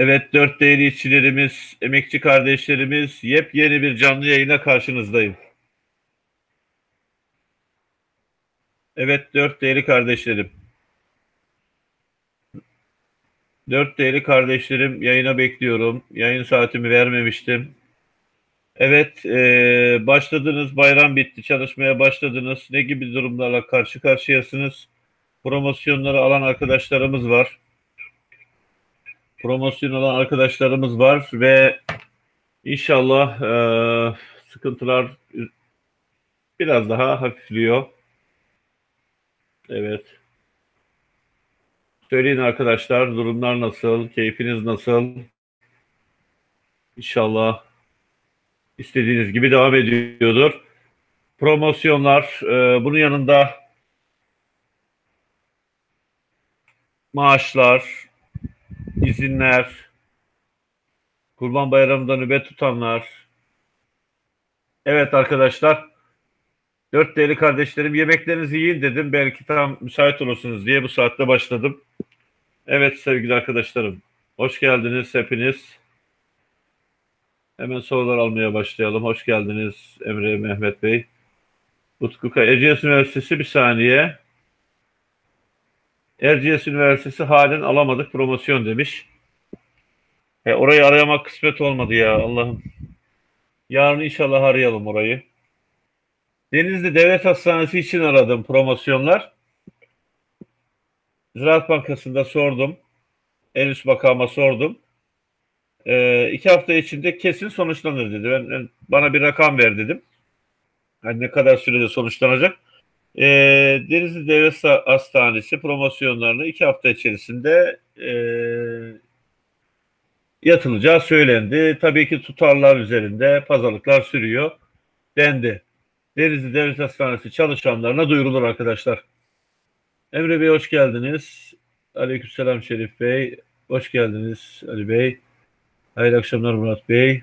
Evet, dört değerli işçilerimiz, emekçi kardeşlerimiz, yepyeni bir canlı yayına karşınızdayım. Evet, dört değerli kardeşlerim. Dört değerli kardeşlerim, yayına bekliyorum. Yayın saatimi vermemiştim. Evet, e, başladınız, bayram bitti, çalışmaya başladınız. Ne gibi durumlarla karşı karşıyasınız? Promosyonları alan arkadaşlarımız var promosyon olan arkadaşlarımız var ve inşallah e, sıkıntılar biraz daha hafifliyor. Evet. Söyleyin arkadaşlar durumlar nasıl, keyfiniz nasıl? İnşallah istediğiniz gibi devam ediyordur. Promosyonlar, e, bunun yanında maaşlar, izinler, Kurban Bayramı'nda nöbet tutanlar. Evet arkadaşlar, dört değerli kardeşlerim yemeklerinizi yiyin dedim. Belki tam müsait olursunuz diye bu saatte başladım. Evet sevgili arkadaşlarım, hoş geldiniz hepiniz. Hemen sorular almaya başlayalım. Hoş geldiniz Emre Mehmet Bey. Utku Kaya, Erciyes Üniversitesi bir saniye. Erciyes Üniversitesi halen alamadık promosyon demiş. E, orayı arayamak kısmet olmadı ya Allah'ım. Yarın inşallah arayalım orayı. Denizli Devlet Hastanesi için aradım promosyonlar. Ziraat Bankası'nda sordum. En üst makama sordum. E, iki hafta içinde kesin sonuçlanır dedi. Ben, ben bana bir rakam ver dedim. Yani ne kadar sürede sonuçlanacak. E, Denizli Devlet Hastanesi promosyonlarını iki hafta içerisinde e, yatılacağı söylendi. Tabii ki tutarlar üzerinde pazarlıklar sürüyor dendi. Denizli Devlet Hastanesi çalışanlarına duyurulur arkadaşlar. Emre Bey hoş geldiniz. Aleykümselam Şerif Bey. Hoş geldiniz Ali Bey. Hayırlı akşamlar Murat Bey.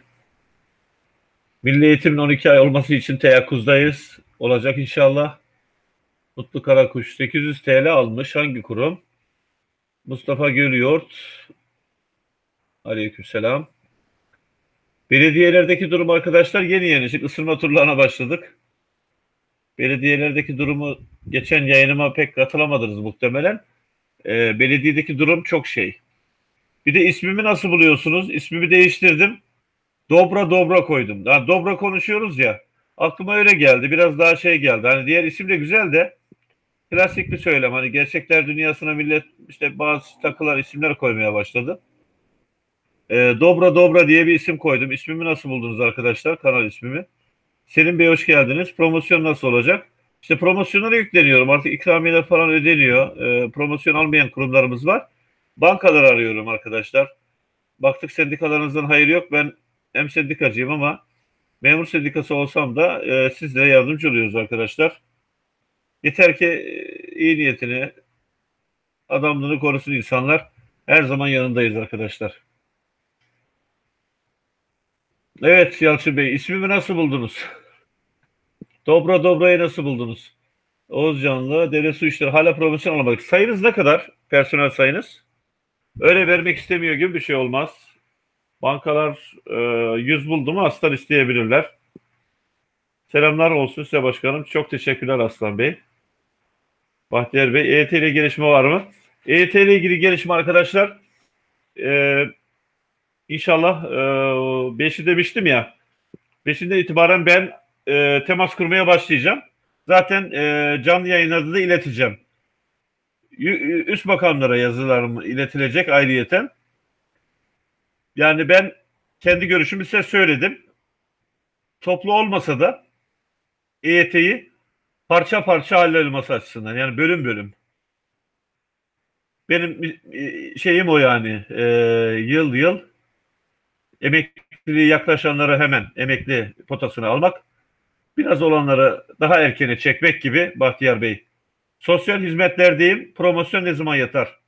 Milli Eğitim'in 12 ay olması için teyakkuzdayız. Olacak inşallah. Mutlu Karakuş 800 TL almış. Hangi kurum? Mustafa Gölyoğurt. Aleykümselam. Belediyelerdeki durum arkadaşlar yeni yeni. Şimdi ısırma turlarına başladık. Belediyelerdeki durumu geçen yayınıma pek katılamadınız muhtemelen. Ee, belediyedeki durum çok şey. Bir de ismimi nasıl buluyorsunuz? İsmimi değiştirdim. Dobra Dobra koydum. Yani Dobra konuşuyoruz ya. Aklıma öyle geldi. Biraz daha şey geldi. Hani diğer isim de güzel de klasik bir söylem. Hani gerçekler dünyasına millet işte bazı takılar isimler koymaya başladı. E, Dobra Dobra diye bir isim koydum. İsmimi nasıl buldunuz arkadaşlar? Kanal ismimi. Selim Bey hoş geldiniz. Promosyon nasıl olacak? İşte promosyonlara yükleniyorum. Artık ikramiyeler falan ödeniyor. E, promosyon almayan kurumlarımız var. Bankalar arıyorum arkadaşlar. Baktık sendikalarınızdan hayır yok. Ben hem sendikacıyım ama memur sendikası olsam da e, sizlere yardımcı oluyoruz arkadaşlar. Yeter ki e, iyi niyetini, adamlığını korusun insanlar. Her zaman yanındayız arkadaşlar. Evet Yalçın Bey, ismimi nasıl buldunuz? Dobra Dobra'yı nasıl buldunuz? Oğuz Canlı, Devlet Su İşleri hala profesyonel alamadık. Sayınız ne kadar? Personel sayınız? Öyle vermek istemiyor gibi bir şey olmaz. Bankalar e, 100 buldu mu aslan isteyebilirler. Selamlar olsun size başkanım. Çok teşekkürler Aslan Bey. Bahtiyar Bey, EYT ile gelişme var mı? EYT ile ilgili gelişme arkadaşlar, e, İnşallah e, 5'i demiştim ya. 5'inden itibaren ben e, temas kurmaya başlayacağım. Zaten e, canlı yayınlarda da ileteceğim. Üst makamlara yazılarım iletilecek ayrıyeten. Yani ben kendi görüşümü size söyledim. Toplu olmasa da EYT'yi parça parça hallolması açısından yani bölüm bölüm. Benim e, şeyim o yani e, yıl yıl emekliliği yaklaşanları hemen emekli potasını almak, biraz olanları daha erkene çekmek gibi Bahtiyar Bey. Sosyal hizmetlerdeyim, promosyon ne zaman yatar?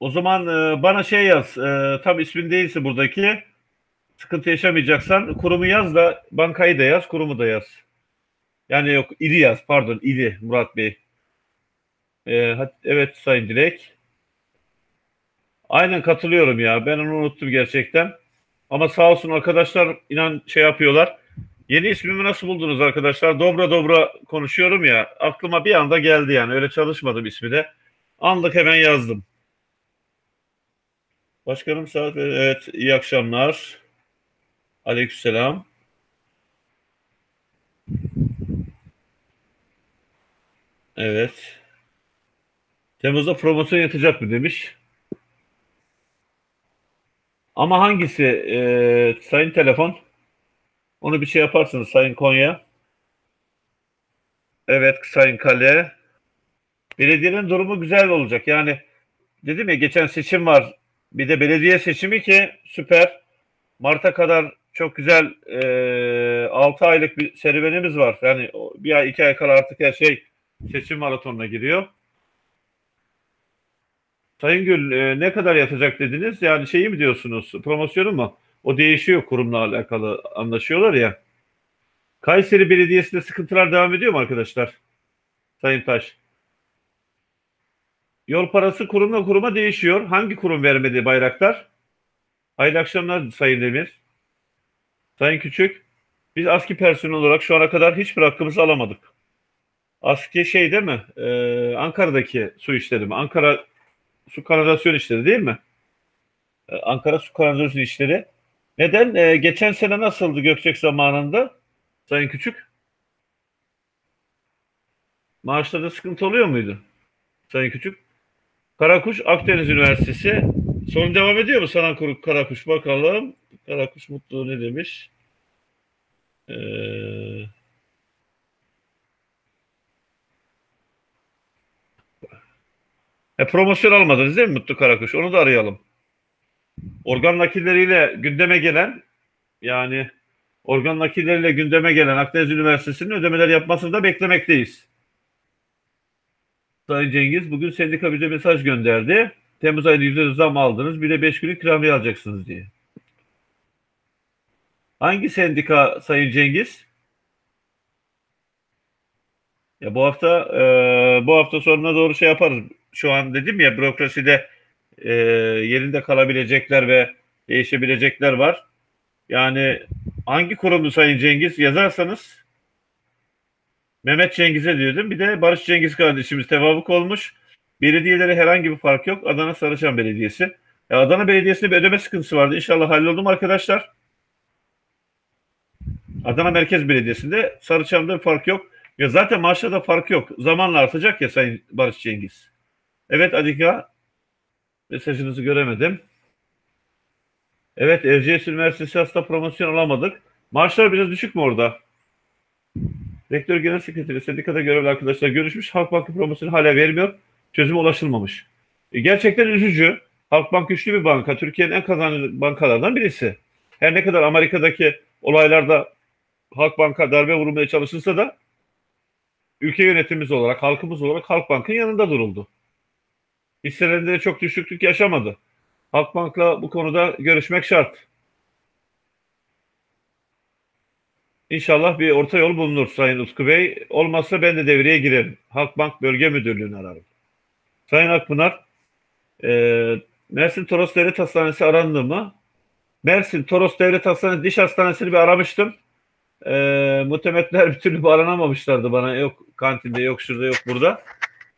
O zaman e, bana şey yaz, e, tam ismin değilse buradaki, sıkıntı yaşamayacaksan kurumu yaz da bankayı da yaz, kurumu da yaz. Yani yok, ili yaz, pardon, ili Murat Bey. E, evet Sayın Dilek. Aynen katılıyorum ya. Ben onu unuttum gerçekten. Ama sağ olsun arkadaşlar inan şey yapıyorlar. Yeni ismimi nasıl buldunuz arkadaşlar? Dobra dobra konuşuyorum ya. Aklıma bir anda geldi yani. Öyle çalışmadım ismi de. Anlık hemen yazdım. Başkanım saat evet iyi akşamlar. Aleykümselam. Evet. Temmuz'da promosyon yatacak mı demiş. Ama hangisi e, Sayın Telefon? Onu bir şey yaparsınız Sayın Konya. Evet Sayın Kale. Belediyenin durumu güzel olacak. Yani dedim ya geçen seçim var. Bir de belediye seçimi ki süper. Mart'a kadar çok güzel e, 6 aylık bir serüvenimiz var. Yani bir ay iki ay kala artık her şey seçim maratonuna giriyor. Sayın Gül e, ne kadar yatacak dediniz? Yani şeyi mi diyorsunuz? Promosyonu mu? O değişiyor kurumla alakalı anlaşıyorlar ya. Kayseri Belediyesi'nde sıkıntılar devam ediyor mu arkadaşlar? Sayın Taş. Yol parası kurumla kuruma değişiyor. Hangi kurum vermedi bayraktar? Hayırlı akşamlar Sayın Demir. Sayın Küçük. Biz ASKİ personel olarak şu ana kadar hiçbir hakkımızı alamadık. ASKİ şey değil mi? Ee, Ankara'daki su işleri mi? Ankara su kanalizasyon işleri değil mi? Ee, Ankara su kanalizasyon işleri. Neden? Ee, geçen sene nasıldı Gökçek zamanında? Sayın Küçük. Maaşlarda sıkıntı oluyor muydu? Sayın Küçük. Karakuş Akdeniz Üniversitesi. Sorun devam ediyor mu sana Karakuş? Bakalım. Karakuş Mutlu ne demiş? Ee, e, promosyon almadınız değil mi Mutlu Karakuş? Onu da arayalım. Organ nakilleriyle gündeme gelen yani organ nakilleriyle gündeme gelen Akdeniz Üniversitesi'nin ödemeler yapmasını da beklemekteyiz. Sayın Cengiz bugün sendika bize mesaj gönderdi. Temmuz ayında yüzde zam aldınız bir de beş günlük ikramiye alacaksınız diye. Hangi sendika Sayın Cengiz? Ya bu hafta e, bu hafta sonuna doğru şey yaparız. Şu an dedim ya bürokraside e, yerinde kalabilecekler ve değişebilecekler var. Yani hangi kurumdu Sayın Cengiz yazarsanız Mehmet Cengiz'e diyordum. Bir de Barış Cengiz kardeşimiz tevafuk olmuş. Belediyelere herhangi bir fark yok. Adana Sarıçam Belediyesi. Ya Adana Belediyesi'nde bir ödeme sıkıntısı vardı. İnşallah halloldu arkadaşlar? Adana Merkez Belediyesi'nde Sarıçam'da bir fark yok. Ya zaten maaşlarda fark yok. Zamanla artacak ya Sayın Barış Cengiz. Evet Adika. Mesajınızı göremedim. Evet Erciyes Üniversitesi hasta promosyon alamadık. Maaşlar biraz düşük mü orada? Rektör Genel Sekreteri sendikada görevli arkadaşlar görüşmüş. Halkbank promosyonu hala vermiyor. Çözüme ulaşılmamış. E, gerçekten üzücü. Halkbank güçlü bir banka. Türkiye'nin en kazançlı bankalardan birisi. Her ne kadar Amerika'daki olaylarda Halkbank'a darbe vurmaya çalışılsa da ülke yönetimimiz olarak, halkımız olarak Halkbank'ın yanında duruldu. Hisselerinde çok düşüklük yaşamadı. Halkbank'la bu konuda görüşmek şart. İnşallah bir orta yol bulunur Sayın Utku Bey. Olmazsa ben de devreye girerim. Halkbank Bölge Müdürlüğü'nü ararım. Sayın Akpınar, e, Mersin Toros Devlet Hastanesi arandı mı? Mersin Toros Devlet Hastanesi Diş Hastanesi'ni bir aramıştım. E, muhtemetler bir türlü aranamamışlardı bana. Yok kantinde, yok şurada, yok burada.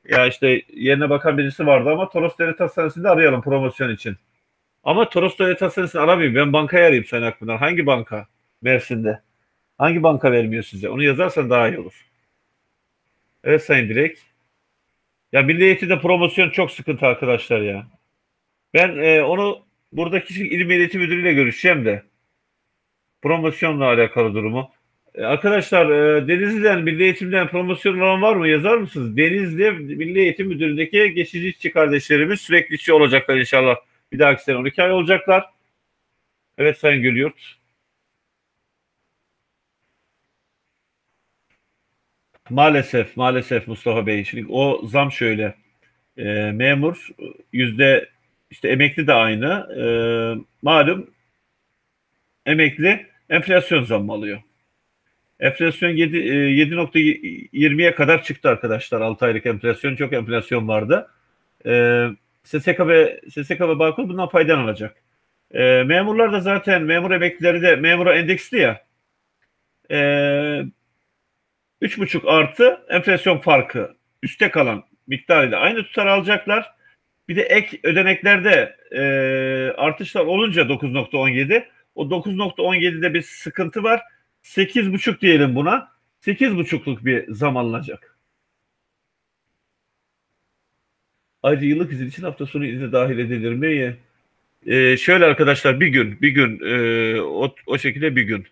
Ya işte yerine bakan birisi vardı ama Toros Devlet Hastanesi'nde arayalım promosyon için. Ama Toros Devlet Hastanesi'ni aramayayım. Ben bankaya arayayım Sayın Akpınar. Hangi banka? Mersin'de. Hangi banka vermiyor size? Onu yazarsan daha iyi olur. Evet Sayın Dilek. Ya Milli Eğitim'de promosyon çok sıkıntı arkadaşlar ya. Ben e, onu buradaki İl Eğitim Müdürü'yle görüşeceğim de. Promosyonla alakalı durumu. E, arkadaşlar e, Denizli'den Milli Eğitim'den promosyon olan var mı? Yazar mısınız? Denizli Milli Eğitim Müdürü'ndeki geçici işçi kardeşlerimiz sürekli işçi olacaklar inşallah. Bir dahaki sene 12 ay olacaklar. Evet Sayın Gülüyurt. Maalesef, maalesef Mustafa Bey. Şimdi o zam şöyle. E, memur yüzde işte emekli de aynı. E, malum emekli enflasyon zammı alıyor. Enflasyon 7, 7.20'ye kadar çıktı arkadaşlar. 6 aylık enflasyon çok enflasyon vardı. E, SSK ve SSK ve Bağkur bundan faydalanacak. E, memurlar da zaten memur emeklileri de memura endeksli ya. E, 3,5 artı enflasyon farkı üste kalan miktarıyla aynı tutar alacaklar. Bir de ek ödeneklerde e, artışlar olunca 9.17 o 9.17'de bir sıkıntı var. 8.5 diyelim buna. 8.5'luk bir zam alınacak. Ayrıca yıllık izin için hafta sonu izni dahil edilir mi? Ee, şöyle arkadaşlar bir gün, bir gün e, o, o şekilde bir gün.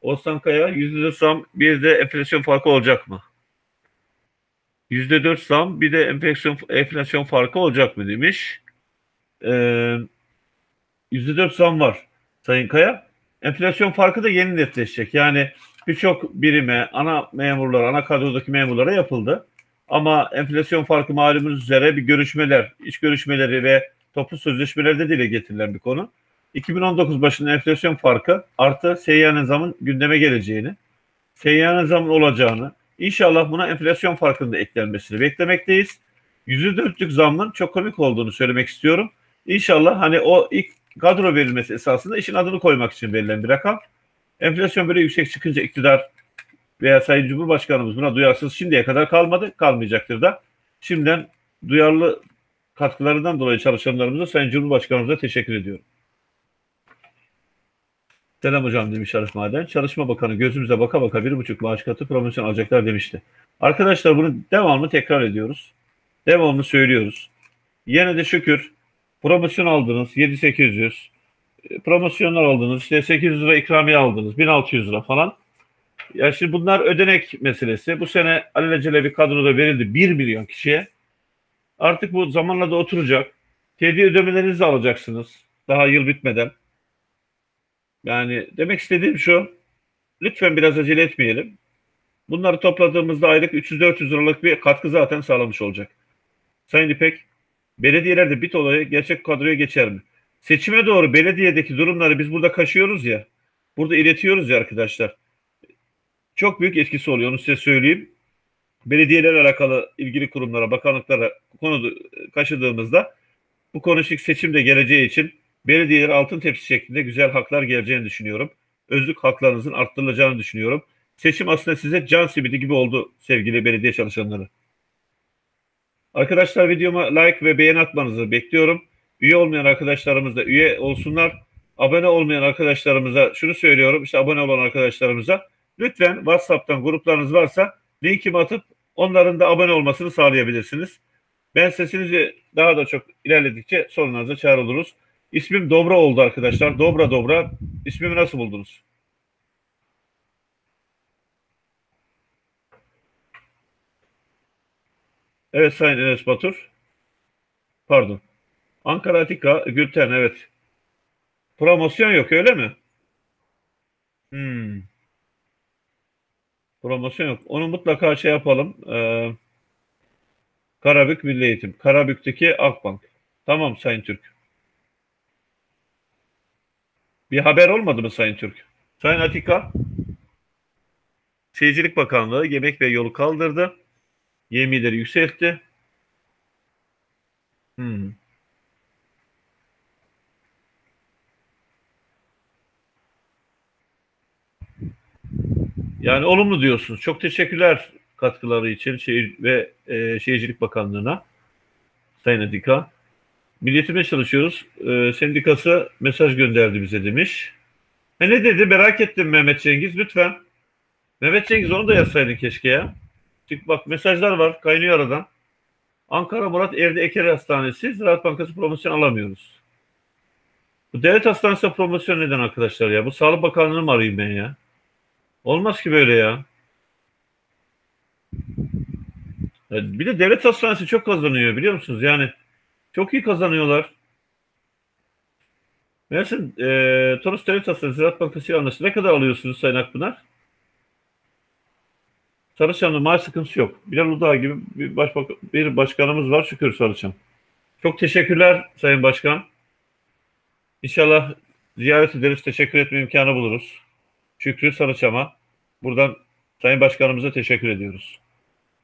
Osman Kaya %4 zam bir de enflasyon farkı olacak mı? %4 zam bir de enflasyon, enflasyon farkı olacak mı demiş. Ee, %4 zam var Sayın Kaya. Enflasyon farkı da yeni netleşecek. Yani birçok birime, ana memurlara, ana kadrodaki memurlara yapıldı. Ama enflasyon farkı malumunuz üzere bir görüşmeler, iş görüşmeleri ve toplu sözleşmelerde dile getirilen bir konu. 2019 başında enflasyon farkı artı seyyanen zamın gündeme geleceğini, seyyanen zamın olacağını, inşallah buna enflasyon farkında eklenmesini beklemekteyiz. %4'lük zammın çok komik olduğunu söylemek istiyorum. İnşallah hani o ilk kadro verilmesi esasında işin adını koymak için verilen bir rakam. Enflasyon böyle yüksek çıkınca iktidar veya Sayın Cumhurbaşkanımız buna duyarsız şimdiye kadar kalmadı, kalmayacaktır da. Şimdiden duyarlı katkılarından dolayı çalışanlarımıza Sayın Cumhurbaşkanımıza teşekkür ediyorum. Selam hocam demiş Arif Maden. Çalışma Bakanı gözümüze baka baka bir buçuk maaş katı promosyon alacaklar demişti. Arkadaşlar bunu devamlı tekrar ediyoruz. Devamlı söylüyoruz. Yine de şükür promosyon aldınız 7-800 promosyonlar aldınız işte 800 lira ikramiye aldınız 1600 lira falan. Ya şimdi bunlar ödenek meselesi. Bu sene alelacele bir kadroda verildi 1 milyon kişiye. Artık bu zamanla da oturacak. Tedi ödemelerinizi alacaksınız. Daha yıl bitmeden. Yani demek istediğim şu. Lütfen biraz acele etmeyelim. Bunları topladığımızda aylık 300-400 liralık bir katkı zaten sağlamış olacak. Sayın İpek, belediyelerde bit olayı gerçek kadroya geçer mi? Seçime doğru belediyedeki durumları biz burada kaşıyoruz ya, burada iletiyoruz ya arkadaşlar. Çok büyük etkisi oluyor, onu size söyleyeyim. Belediyelerle alakalı ilgili kurumlara, bakanlıklara konu kaşıdığımızda bu konu seçimde geleceği için belediyeler altın tepsi şeklinde güzel haklar geleceğini düşünüyorum. Özlük haklarınızın arttırılacağını düşünüyorum. Seçim aslında size can simidi gibi oldu sevgili belediye çalışanları. Arkadaşlar videoma like ve beğeni atmanızı bekliyorum. Üye olmayan arkadaşlarımız da üye olsunlar. Abone olmayan arkadaşlarımıza şunu söylüyorum. İşte abone olan arkadaşlarımıza lütfen WhatsApp'tan gruplarınız varsa linkimi atıp onların da abone olmasını sağlayabilirsiniz. Ben sesinizi daha da çok ilerledikçe sorularınıza çağrılırız. İsmim Dobra oldu arkadaşlar. Dobra Dobra. İsmimi nasıl buldunuz? Evet Sayın Enes Batur. Pardon. Ankara Atika Gülten evet. Promosyon yok öyle mi? Hmm. Promosyon yok. Onu mutlaka şey yapalım. Ee, Karabük Milli Eğitim. Karabük'teki Akbank. Tamam Sayın Türk. Bir haber olmadı mı Sayın Türk? Sayın Atika, Şehircilik Bakanlığı yemek ve yolu kaldırdı. Yemileri yükseltti. Hmm. Yani olumlu diyorsunuz. Çok teşekkürler katkıları için şehir ve e, Şehircilik Bakanlığı'na. Sayın Adika. Milliyetime çalışıyoruz. E, sendikası mesaj gönderdi bize demiş. E ne dedi merak ettim Mehmet Cengiz lütfen. Mehmet Cengiz onu da yazsaydın keşke ya. Çünkü bak mesajlar var kaynıyor aradan. Ankara Murat Erdi Eker Hastanesi Ziraat Bankası promosyon alamıyoruz. Bu devlet hastanesi promosyon neden arkadaşlar ya? Bu Sağlık Bakanlığı'nı mı arayayım ben ya? Olmaz ki böyle ya. Bir de devlet hastanesi çok kazanıyor biliyor musunuz? Yani çok iyi kazanıyorlar. Mersin e, Toros Devlet Hastanesi Ziraat Bankası ile anlaştı. Ne kadar alıyorsunuz Sayın Akpınar? Sarıçam'da maaş sıkıntısı yok. Bilal Uludağ gibi bir, başbak bir başkanımız var şükür Sarıçam. Çok teşekkürler Sayın Başkan. İnşallah ziyaret ederiz, teşekkür etme imkanı buluruz. Şükrü Sarıçam'a buradan Sayın Başkanımıza teşekkür ediyoruz.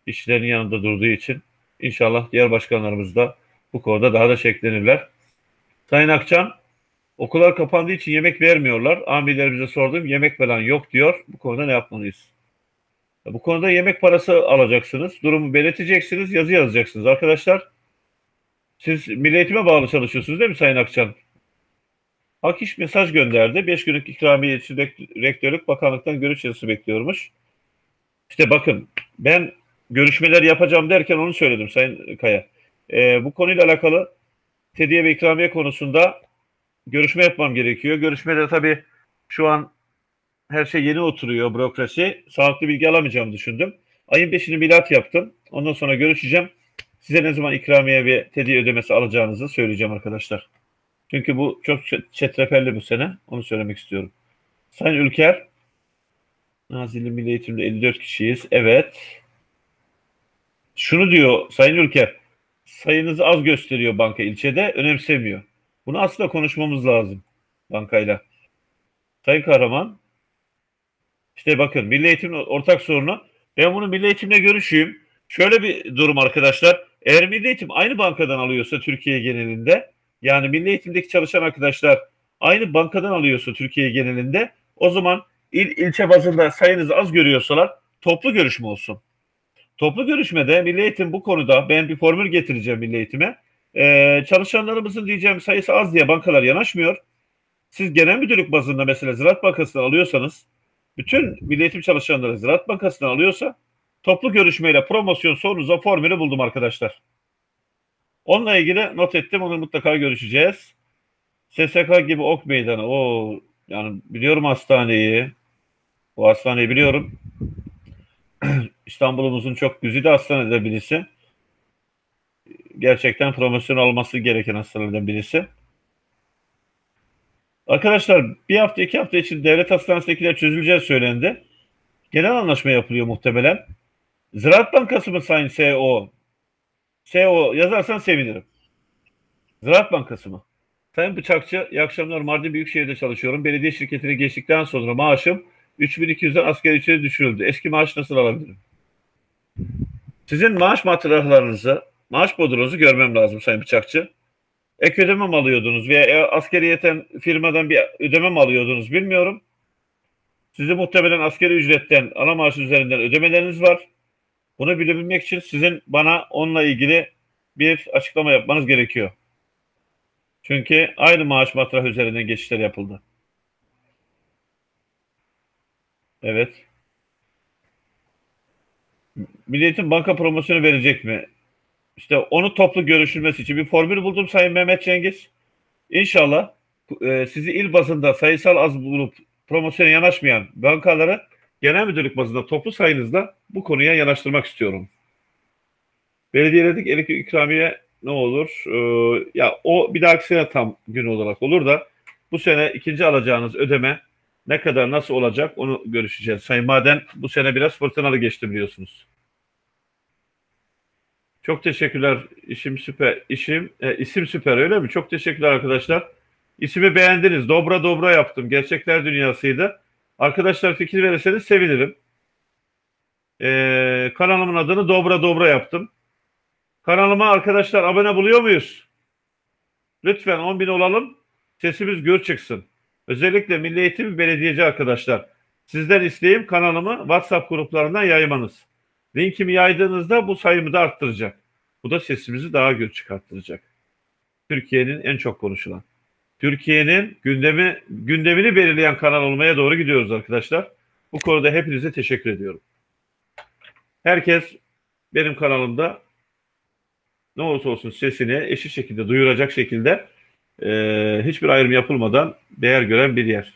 İşçilerin yanında durduğu için. İnşallah diğer başkanlarımız da Bu konuda daha da şeklenirler. Sayın Akçan, okullar kapandığı için yemek vermiyorlar. Amirlerimize sordum, yemek falan yok diyor. Bu konuda ne yapmalıyız? Bu konuda yemek parası alacaksınız. Durumu belirteceksiniz, yazı yazacaksınız. Arkadaşlar, siz milli eğitime bağlı çalışıyorsunuz değil mi Sayın Akçan? Hak mesaj gönderdi. 5 günlük ikramiye için rektörlük bakanlıktan görüş yazısı bekliyormuş. İşte bakın ben görüşmeler yapacağım derken onu söyledim Sayın Kaya. Ee, bu konuyla alakalı tediye ve ikramiye konusunda görüşme yapmam gerekiyor. Görüşmede tabii şu an her şey yeni oturuyor bürokrasi. Sağlıklı bilgi alamayacağımı düşündüm. Ayın 5'ini milat yaptım. Ondan sonra görüşeceğim. Size ne zaman ikramiye ve tediye ödemesi alacağınızı söyleyeceğim arkadaşlar. Çünkü bu çok çetrefilli bu sene. Onu söylemek istiyorum. Sayın Ülker, Nazilli Milli Eğitim'de 54 kişiyiz. Evet. Şunu diyor Sayın Ülker, sayınızı az gösteriyor banka ilçede, önemsemiyor. Bunu aslında konuşmamız lazım bankayla. Sayın Kahraman, işte bakın Milli Eğitim ortak sorunu. Ben bunu Milli Eğitim'le görüşeyim. Şöyle bir durum arkadaşlar. Eğer Milli Eğitim aynı bankadan alıyorsa Türkiye genelinde yani Milli Eğitim'deki çalışan arkadaşlar aynı bankadan alıyorsa Türkiye genelinde o zaman il ilçe bazında sayınızı az görüyorsalar toplu görüşme olsun. Toplu görüşmede Milli Eğitim bu konuda ben bir formül getireceğim Milli Eğitim'e. Ee, çalışanlarımızın diyeceğim sayısı az diye bankalar yanaşmıyor. Siz genel müdürlük bazında mesela Ziraat Bankası'ndan alıyorsanız bütün Milli Eğitim çalışanları Ziraat Bankası'ndan alıyorsa toplu görüşmeyle promosyon sorunuza formülü buldum arkadaşlar. Onunla ilgili not ettim. Onu mutlaka görüşeceğiz. SSK gibi ok meydanı. O yani biliyorum hastaneyi. O hastaneyi biliyorum. İstanbul'umuzun çok güzide hastanede birisi. Gerçekten promosyon alması gereken hastanelerden birisi. Arkadaşlar bir hafta iki hafta için devlet hastanesindekiler çözüleceği söylendi. Genel anlaşma yapılıyor muhtemelen. Ziraat Bankası mı Sayın CEO? CEO yazarsan sevinirim. Ziraat Bankası mı? Sayın Bıçakçı, iyi akşamlar. Mardin Büyükşehir'de çalışıyorum. Belediye şirketine geçtikten sonra maaşım 3200'den asgari ücrete düşürüldü. Eski maaş nasıl alabilirim? Sizin maaş matrahlarınızı, maaş bodronuzu görmem lazım Sayın Bıçakçı. Ek ödeme mi alıyordunuz veya askeriyeten firmadan bir ödeme mi alıyordunuz bilmiyorum. Sizi muhtemelen askeri ücretten ana maaş üzerinden ödemeleriniz var. Bunu bilebilmek için sizin bana onunla ilgili bir açıklama yapmanız gerekiyor. Çünkü aynı maaş matrah üzerinden geçişler yapıldı. Evet. Milliyetin banka promosyonu verecek mi? İşte onu toplu görüşülmesi için bir formül buldum Sayın Mehmet Cengiz. İnşallah e, sizi il bazında sayısal az bulup promosyona yanaşmayan bankaları genel müdürlük bazında toplu sayınızda bu konuya yanaştırmak istiyorum. Belediyeledik elektrik ikramiye ne olur? Ee, ya o bir dahaki sene tam gün olarak olur da bu sene ikinci alacağınız ödeme ne kadar nasıl olacak onu görüşeceğiz. Sayın Maden bu sene biraz fırtınalı geçti biliyorsunuz. Çok teşekkürler. İşim süper. İşim e, isim süper öyle mi? Çok teşekkürler arkadaşlar. İsmi beğendiniz. Dobra dobra yaptım. Gerçekler dünyasıydı. Arkadaşlar fikir verirseniz sevinirim. Ee, kanalımın adını Dobra Dobra yaptım. Kanalıma arkadaşlar abone buluyor muyuz? Lütfen 10 bin olalım. Sesimiz gür çıksın. Özellikle Milli Eğitim Belediyeci arkadaşlar. Sizden isteğim kanalımı WhatsApp gruplarından yaymanız. Linkimi yaydığınızda bu sayımı da arttıracak. Bu da sesimizi daha gür çıkarttıracak. Türkiye'nin en çok konuşulan. Türkiye'nin gündemi gündemini belirleyen kanal olmaya doğru gidiyoruz arkadaşlar. Bu konuda hepinize teşekkür ediyorum. Herkes benim kanalımda ne olursa olsun sesini eşit şekilde duyuracak şekilde e, hiçbir ayrım yapılmadan değer gören bir yer.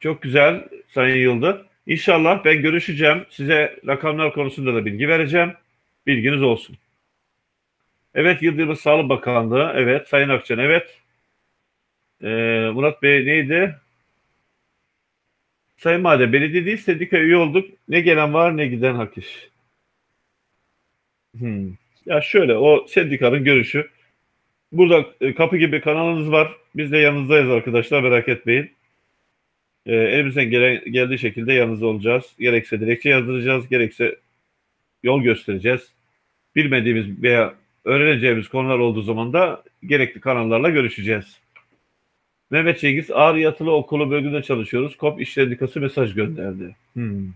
Çok güzel Sayın Yıldır. İnşallah ben görüşeceğim. Size rakamlar konusunda da bilgi vereceğim. Bilginiz olsun. Evet Yıldırım Sağlık Bakanlığı. Evet Sayın Akçan. Evet. Ee, Murat Bey neydi? Sayın Madem belediye değil sendika üye olduk. Ne gelen var ne giden hak iş. Hmm. Ya şöyle o sendikanın görüşü. Burada e, kapı gibi kanalınız var. Biz de yanınızdayız arkadaşlar merak etmeyin. E, elimizden gelen, geldiği şekilde yanınızda olacağız. Gerekse dilekçe yazdıracağız, gerekse yol göstereceğiz. bilmediğimiz veya öğreneceğimiz konular olduğu zaman da gerekli kanallarla görüşeceğiz. Mehmet Cengiz Ağrı Yatılı Okulu bölümünde çalışıyoruz. KOP İş Sendikası mesaj gönderdi. Hmm.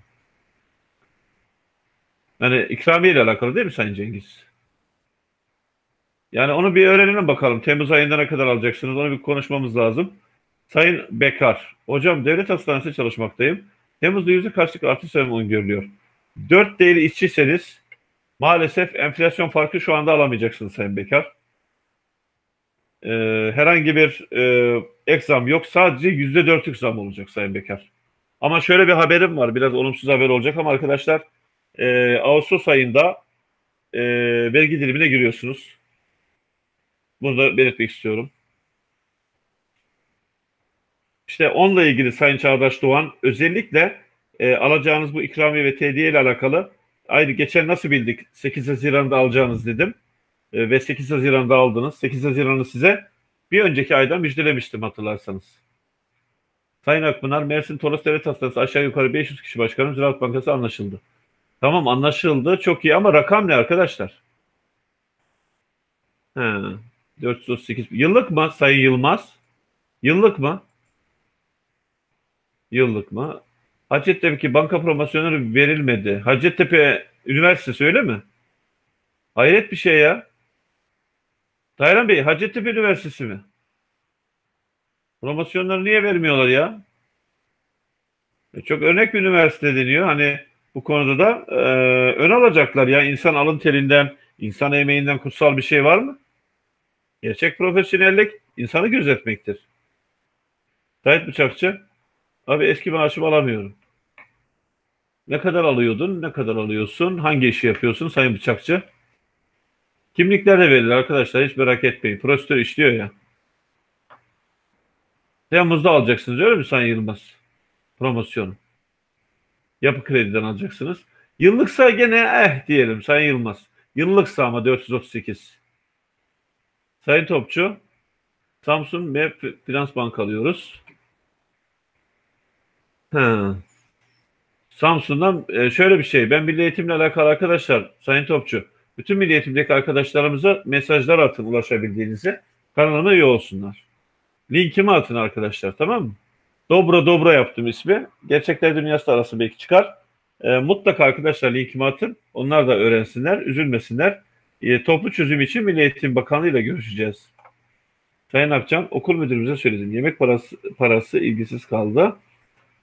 Yani ikramiye ile alakalı değil mi Sayın Cengiz? Yani onu bir öğrenelim bakalım. Temmuz ayında ne kadar alacaksınız? Onu bir konuşmamız lazım. Sayın Bekar, hocam devlet hastanesinde çalışmaktayım. Temmuz'da yüzde kaçlık artış öngörülüyor. 4 değeri işçiyseniz maalesef enflasyon farkı şu anda alamayacaksınız Sayın Bekar. Ee, herhangi bir e, ek zam yok. Sadece yüzde dörtlük zam olacak Sayın Bekar. Ama şöyle bir haberim var. Biraz olumsuz haber olacak ama arkadaşlar e, Ağustos ayında e, vergi dilimine giriyorsunuz. Bunu da belirtmek istiyorum. İşte onunla ilgili Sayın Çağdaş Doğan özellikle e, alacağınız bu ikramiye ve tediye ile alakalı aynı geçen nasıl bildik 8 Haziran'da alacağınız dedim e, ve 8 Haziran'da aldınız. 8 Haziran'ı size bir önceki ayda müjdelemiştim hatırlarsanız. Sayın Akpınar, Mersin Toros Devlet Hastanesi aşağı yukarı 500 kişi başkanı Ziraat Bankası anlaşıldı. Tamam anlaşıldı çok iyi ama rakam ne arkadaşlar? He, 438 yıllık mı Sayın Yılmaz? Yıllık mı? Yıllık mı? Hacettepe banka promosyonu verilmedi. Hacettepe Üniversitesi öyle mi? Hayret bir şey ya. Taylan Bey, Hacettepe Üniversitesi mi? Promosyonları niye vermiyorlar ya? E, çok örnek bir üniversite deniyor. Hani bu konuda da e, ön alacaklar ya. insan alın terinden, insan emeğinden kutsal bir şey var mı? Gerçek profesyonellik insanı gözetmektir. Tayyip Bıçakçı, abi eski maaşımı alamıyorum. Ne kadar alıyordun, ne kadar alıyorsun, hangi işi yapıyorsun Sayın Bıçakçı? Kimlikler de verilir arkadaşlar hiç merak etmeyin. Prosedür işliyor ya. Temmuz'da alacaksınız öyle mi Sayın Yılmaz? Promosyonu. Yapı krediden alacaksınız. Yıllıksa gene eh diyelim Sayın Yılmaz. Yıllıksa ama 438. Sayın Topçu, Samsun ve Finans Bank alıyoruz. Ha. Samsun'dan e, şöyle bir şey. Ben milli eğitimle alakalı arkadaşlar, Sayın Topçu, bütün milli eğitimdeki arkadaşlarımıza mesajlar atın ulaşabildiğinizi. Kanalıma üye olsunlar. Linkimi atın arkadaşlar tamam mı? Dobra Dobra yaptım ismi. Gerçekler Dünyası arası belki çıkar. E, mutlaka arkadaşlar linkimi atın. Onlar da öğrensinler, üzülmesinler. E, toplu çözüm için Milli Eğitim Bakanlığı ile görüşeceğiz. Sayın Akçam, okul müdürümüze söyledim. Yemek parası, parası ilgisiz kaldı.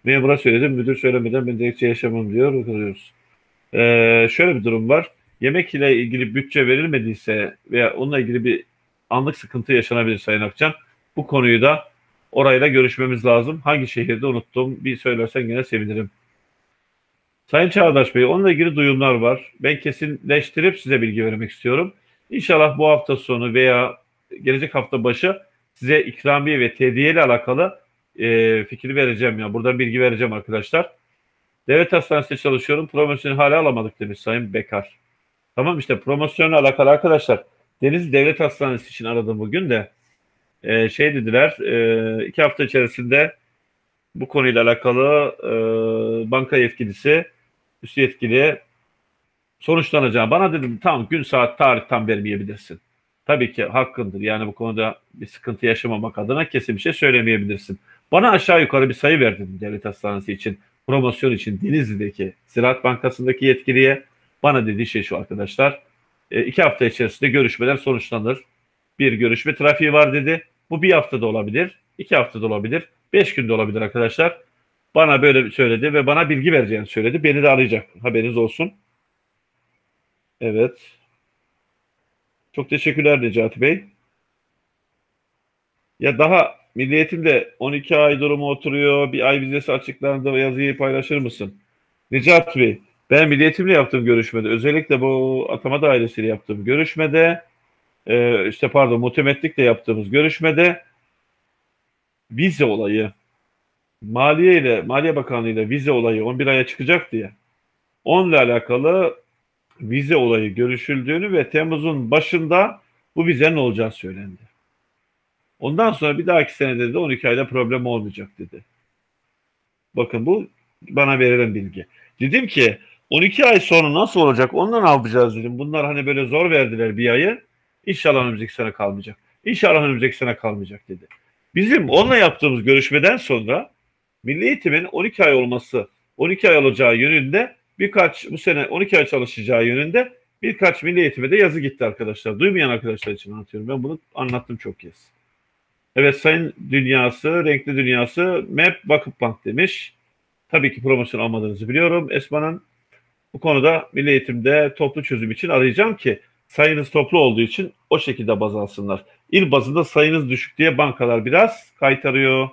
Memura söyledim. Müdür söylemeden ben dilekçe yaşamam diyor. Bakıyoruz. Ee, şöyle bir durum var. Yemek ile ilgili bütçe verilmediyse veya onunla ilgili bir anlık sıkıntı yaşanabilir Sayın Akçam. Bu konuyu da orayla görüşmemiz lazım. Hangi şehirde unuttum bir söylersen yine sevinirim. Sayın Çağdaş Bey onunla ilgili duyumlar var. Ben kesinleştirip size bilgi vermek istiyorum. İnşallah bu hafta sonu veya gelecek hafta başı size ikramiye ve tediye ile alakalı e, fikri vereceğim ya. Buradan bilgi vereceğim arkadaşlar. Devlet hastanesinde çalışıyorum. Promosyonu hala alamadık demiş Sayın Bekar. Tamam işte promosyonla alakalı arkadaşlar. Deniz Devlet Hastanesi için aradım bugün de. E, şey dediler e, iki hafta içerisinde bu konuyla alakalı e, banka yetkilisi, üst yetkili sonuçlanacağım. Bana dedim tamam gün saat tarih tam vermeyebilirsin. Tabii ki hakkındır. Yani bu konuda bir sıkıntı yaşamamak adına kesin bir şey söylemeyebilirsin. Bana aşağı yukarı bir sayı verdin devlet hastanesi için, promosyon için Denizli'deki Ziraat Bankası'ndaki yetkiliye. Bana dediği şey şu arkadaşlar. E, iki hafta içerisinde görüşmeler sonuçlanır. Bir görüşme trafiği var dedi. Bu bir haftada olabilir, iki haftada olabilir, beş günde olabilir arkadaşlar. Bana böyle söyledi ve bana bilgi vereceğini söyledi. Beni de arayacak. Haberiniz olsun. Evet. Çok teşekkürler Necati Bey. Ya daha Milli Eğitim'de 12 ay durumu oturuyor. Bir ay vizesi açıklandı. Yazıyı paylaşır mısın? Necati Bey, ben Milli Eğitim'le yaptığım görüşmede, özellikle bu atama dairesiyle yaptığım görüşmede, e, işte pardon muhtemetlikle yaptığımız görüşmede vize olayı, Maliye ile Maliye Bakanlığı ile vize olayı 11 aya çıkacak diye onunla alakalı vize olayı görüşüldüğünü ve Temmuz'un başında bu vizenin olacağı söylendi. Ondan sonra bir dahaki senede de 12 ayda problem olmayacak dedi. Bakın bu bana verilen bilgi. Dedim ki 12 ay sonra nasıl olacak? Ondan ne yapacağız dedim. Bunlar hani böyle zor verdiler bir ayı. İnşallah önümüzdeki sene kalmayacak. İnşallah önümüzdeki sene kalmayacak dedi. Bizim onunla yaptığımız görüşmeden sonra Milli Eğitim'in 12 ay olması, 12 ay olacağı yönünde birkaç bu sene 12 ay çalışacağı yönünde birkaç Milli Eğitim'e de yazı gitti arkadaşlar. Duymayan arkadaşlar için anlatıyorum. Ben bunu anlattım çok kez. Evet Sayın Dünyası, Renkli Dünyası, MEP Vakıfbank demiş. Tabii ki promosyon almadığınızı biliyorum. Esma'nın bu konuda Milli Eğitim'de toplu çözüm için arayacağım ki sayınız toplu olduğu için o şekilde baz alsınlar. İl bazında sayınız düşük diye bankalar biraz kaytarıyor.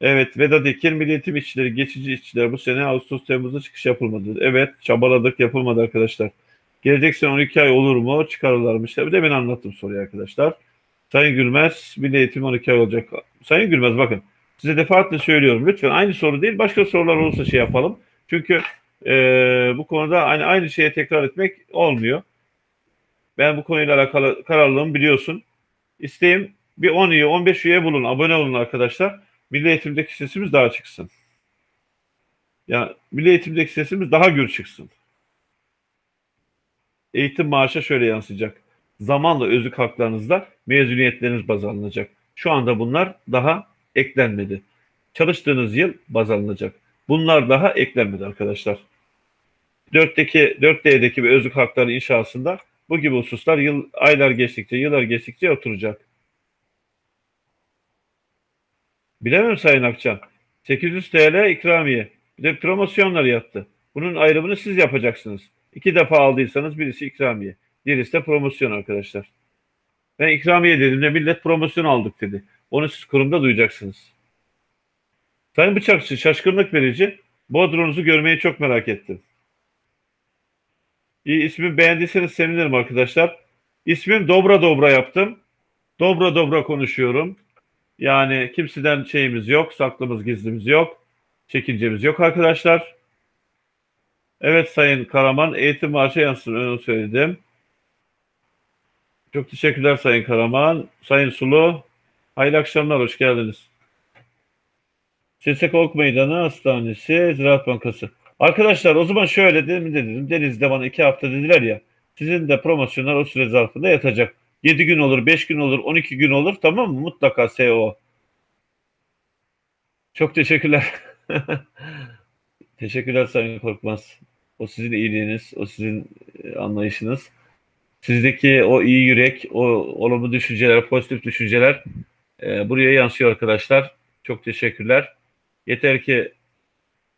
Evet Vedat Ekin Milli Eğitim işçileri, geçici işçiler bu sene Ağustos Temmuz'da çıkış yapılmadı. Evet çabaladık yapılmadı arkadaşlar. Gelecek sene 12 ay olur mu? Çıkarırlarmış. Bir ben anlattım soruyu arkadaşlar. Sayın Gülmez Milli Eğitim 12 ay olacak. Sayın Gülmez bakın size defaatle söylüyorum. Lütfen aynı soru değil başka sorular olursa şey yapalım. Çünkü e, bu konuda aynı, aynı şeye tekrar etmek olmuyor. Ben bu konuyla alakalı kararlılığımı biliyorsun. İsteğim bir 10 üye 15 üye bulun abone olun arkadaşlar. Milli eğitimdeki sesimiz daha çıksın. Ya milli eğitimdeki sesimiz daha gür çıksın. Eğitim maaşa şöyle yansıyacak. Zamanla özlük haklarınızda mezuniyetleriniz baz alınacak. Şu anda bunlar daha eklenmedi. Çalıştığınız yıl baz alınacak. Bunlar daha eklenmedi arkadaşlar. 4'teki 4D'deki bir özlük hakları inşasında bu gibi hususlar yıl aylar geçtikçe, yıllar geçtikçe oturacak. Bilemem Sayın Akçan. 800 TL ikramiye. Bir de promosyonlar yattı. Bunun ayrımını siz yapacaksınız. İki defa aldıysanız birisi ikramiye. Diğerisi de promosyon arkadaşlar. Ben ikramiye dedim de millet promosyon aldık dedi. Onu siz kurumda duyacaksınız. Sayın Bıçakçı şaşkınlık verici. Bodrunuzu görmeyi çok merak ettim. İyi ismi beğendiyseniz sevinirim arkadaşlar. İsmim Dobra Dobra yaptım. Dobra Dobra konuşuyorum. Yani kimseden şeyimiz yok, saklımız gizlimiz yok. Çekincemiz yok arkadaşlar. Evet Sayın Karaman, eğitim maaşı yansın, onu söyledim. Çok teşekkürler Sayın Karaman. Sayın Sulu, hayırlı akşamlar, hoş geldiniz. Sesek Ok Meydanı Hastanesi, Ziraat Bankası. Arkadaşlar o zaman şöyle dedim, dedim. Deniz'de bana iki hafta dediler ya. Sizin de promosyonlar o süre zarfında yatacak. 7 gün olur, 5 gün olur, 12 gün olur tamam mı? Mutlaka SEO. Çok teşekkürler. teşekkürler Sayın Korkmaz. O sizin iyiliğiniz, o sizin e, anlayışınız. Sizdeki o iyi yürek, o olumlu düşünceler, pozitif düşünceler e, buraya yansıyor arkadaşlar. Çok teşekkürler. Yeter ki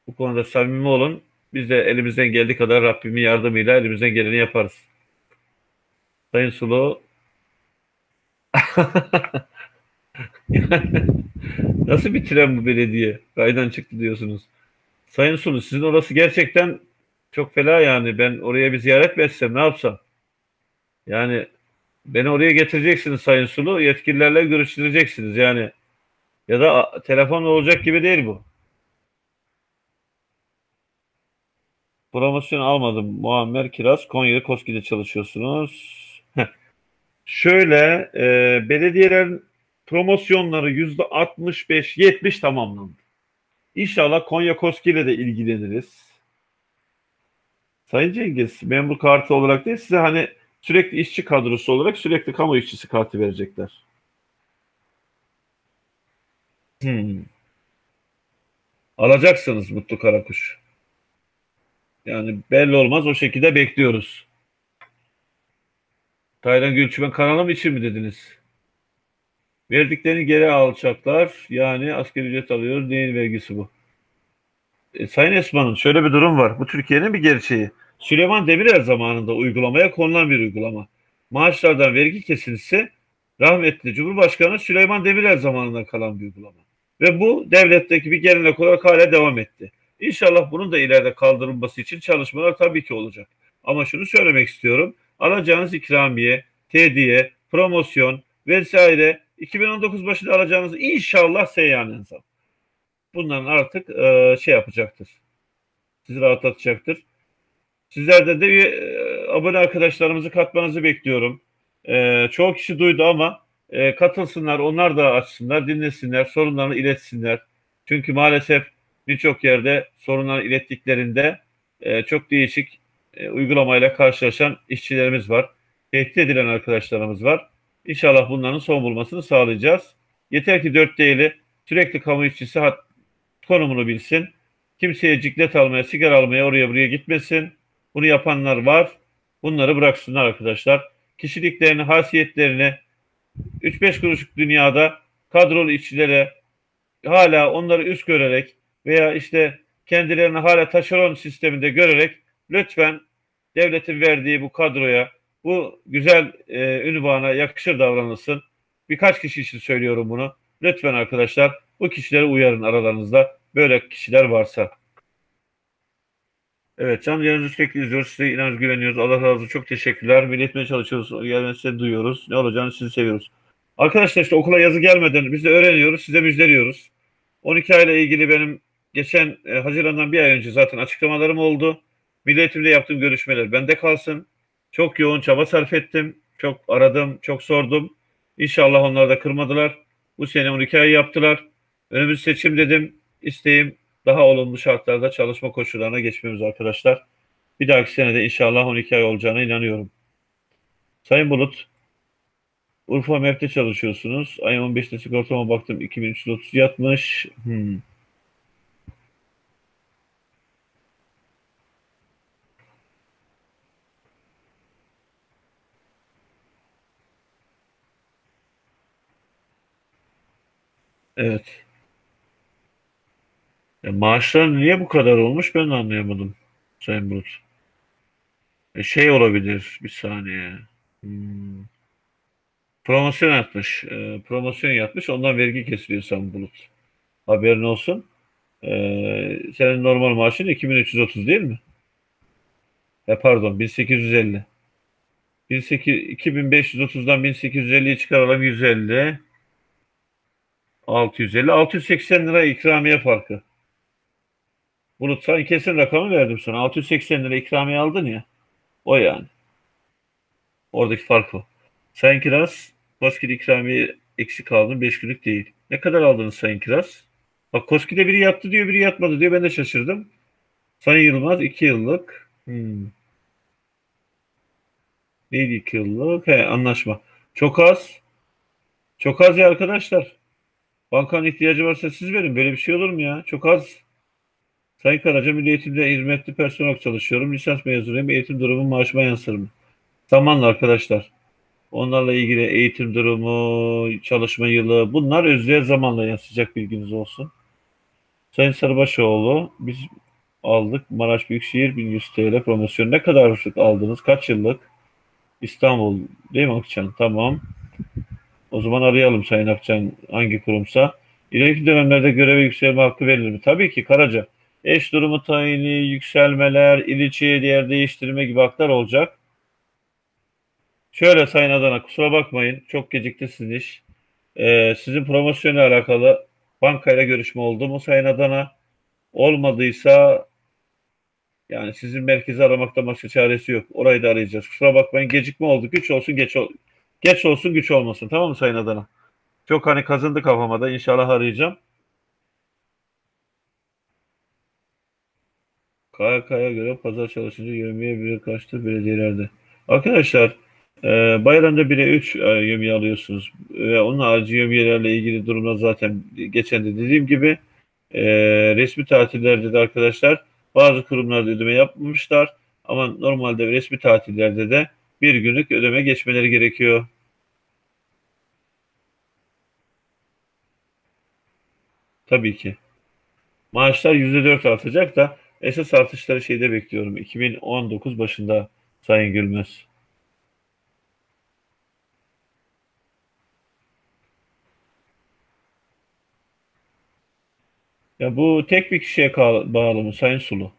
bu konuda samimi olun. Biz de elimizden geldiği kadar Rabbimin yardımıyla elimizden geleni yaparız. Sayın Sulu Nasıl bir tren bu belediye? Raydan çıktı diyorsunuz. Sayın Sulu sizin orası gerçekten çok fena yani. Ben oraya bir ziyaret mi etsem ne yapsam? Yani beni oraya getireceksiniz Sayın Sulu. Yetkililerle görüştüreceksiniz yani. Ya da telefonla olacak gibi değil bu. Promosyon almadım. Muammer Kiraz. Konya'da Koski'de çalışıyorsunuz. Şöyle e, belediyelerin promosyonları yüzde 65-70 tamamlandı. İnşallah Konya Koski de ilgileniriz. Sayın Cengiz, memur kartı olarak değil size hani sürekli işçi kadrosu olarak sürekli kamu işçisi kartı verecekler. Hmm. Alacaksınız Mutlu Karakuş. Yani belli olmaz o şekilde bekliyoruz. Taylan Gülçümen kanalım için mi dediniz? Verdiklerini geri alacaklar. Yani asgari ücret alıyor. Neyin vergisi bu? E, Sayın Esman'ın şöyle bir durum var. Bu Türkiye'nin bir gerçeği. Süleyman Demirel zamanında uygulamaya konulan bir uygulama. Maaşlardan vergi kesilse rahmetli Cumhurbaşkanı Süleyman Demirel zamanından kalan bir uygulama. Ve bu devletteki bir gelenek olarak hala devam etti. İnşallah bunun da ileride kaldırılması için çalışmalar tabii ki olacak. Ama şunu söylemek istiyorum. Alacağınız ikramiye, tediye, promosyon vesaire 2019 başında alacağınız inşallah seyyanen zam. Bunların artık e, şey yapacaktır. Sizi rahatlatacaktır. Sizlerden de e, abone arkadaşlarımızı katmanızı bekliyorum. E, çoğu kişi duydu ama e, katılsınlar, onlar da açsınlar, dinlesinler, sorunlarını iletsinler. Çünkü maalesef birçok yerde sorunları ilettiklerinde e, çok değişik uygulamayla karşılaşan işçilerimiz var. Tehdit edilen arkadaşlarımız var. İnşallah bunların son bulmasını sağlayacağız. Yeter ki dört değili sürekli kamu işçisi konumunu bilsin. Kimseye ciklet almaya, sigara almaya oraya buraya gitmesin. Bunu yapanlar var. Bunları bıraksınlar arkadaşlar. Kişiliklerini, hasiyetlerini 3-5 kuruşluk dünyada kadrolu işçilere hala onları üst görerek veya işte kendilerini hala taşeron sisteminde görerek lütfen devletin verdiği bu kadroya, bu güzel e, ünvana yakışır davranılsın. Birkaç kişi için söylüyorum bunu. Lütfen arkadaşlar bu kişileri uyarın aralarınızda böyle kişiler varsa. Evet canlı yayınınızı sürekli izliyoruz. Size inanıyoruz, güveniyoruz. Allah razı olsun. Çok teşekkürler. Milletmeye çalışıyoruz. Gelmesi duyuyoruz. Ne olacağını sizi seviyoruz. Arkadaşlar işte okula yazı gelmeden biz de öğreniyoruz. Size müjdeliyoruz. 12 ayla ilgili benim geçen e, Haziran'dan bir ay önce zaten açıklamalarım oldu. Milli yaptığım görüşmeler bende kalsın. Çok yoğun çaba sarf ettim. Çok aradım, çok sordum. İnşallah onlar da kırmadılar. Bu sene 12 ay yaptılar. Önümüz seçim dedim. İsteğim daha olumlu şartlarda çalışma koşullarına geçmemiz arkadaşlar. Bir dahaki senede inşallah 12 ay olacağına inanıyorum. Sayın Bulut, Urfa MEP'te çalışıyorsunuz. Ayın 15'te sigortama baktım 2330 yatmış. Hmm. Evet. Ya maaşlar niye bu kadar olmuş ben de anlayamadım Sayın Bulut. E şey olabilir bir saniye. Hmm. Promosyon yapmış. E, promosyon yapmış. Ondan vergi kesiliyor Sayın Bulut. Haberin olsun. E, senin normal maaşın 2330 değil mi? E, pardon 1850. 1800, 2530'dan 1850'yi çıkaralım 150. 650. 680 lira ikramiye farkı. Bulut sen kesin rakamı verdim sana. 680 lira ikramiye aldın ya. O yani. Oradaki fark o. Sayın Kiraz, Koski'de ikramiye eksik aldın. 5 günlük değil. Ne kadar aldınız Sayın Kiraz? Bak Koski'de biri yattı diyor, biri yatmadı diyor. Ben de şaşırdım. Sayın Yılmaz 2 yıllık. Hmm. Neydi 2 yıllık? He, anlaşma. Çok az. Çok az ya arkadaşlar. Bankanın ihtiyacı varsa siz verin. Böyle bir şey olur mu ya? Çok az. Sayın Karaca, Milli Eğitim'de hizmetli personel çalışıyorum. Lisans mezunuyum. Eğitim durumu maaşıma yansır mı? Zamanla arkadaşlar. Onlarla ilgili eğitim durumu, çalışma yılı bunlar özlüğe zamanla yansıyacak bilginiz olsun. Sayın Sarıbaşoğlu biz aldık. Maraş Büyükşehir 1100 TL promosyon. Ne kadar aldınız? Kaç yıllık? İstanbul değil mi Akçan? Tamam. O zaman arayalım Sayın Akçan hangi kurumsa. İleriki dönemlerde göreve yükselme hakkı verilir mi? Tabii ki Karaca. Eş durumu tayini, yükselmeler, il içi yer değiştirme gibi haklar olacak. Şöyle Sayın Adana kusura bakmayın. Çok gecikti sizin iş. Ee, sizin promosyonla alakalı bankayla görüşme oldu mu Sayın Adana? Olmadıysa yani sizin merkezi aramakta başka çaresi yok. Orayı da arayacağız. Kusura bakmayın gecikme oldu. Güç olsun geç ol geç olsun güç olmasın. Tamam mı Sayın Adana? Çok hani kazındı kafama da. İnşallah arayacağım. KYK'ya göre pazar çalışınca yevmiye bire kaçtı belediyelerde. Arkadaşlar e, bayramda 1'e 3 e, yevmiye alıyorsunuz. Ve onun harici yevmiyelerle ilgili durumda zaten geçen de dediğim gibi e, resmi tatillerde de arkadaşlar bazı kurumlarda ödeme yapmamışlar. Ama normalde resmi tatillerde de bir günlük ödeme geçmeleri gerekiyor. Tabii ki. Maaşlar %4 artacak da esas artışları şeyde bekliyorum. 2019 başında Sayın Gülmez. Ya bu tek bir kişiye bağlı mı Sayın Sulu?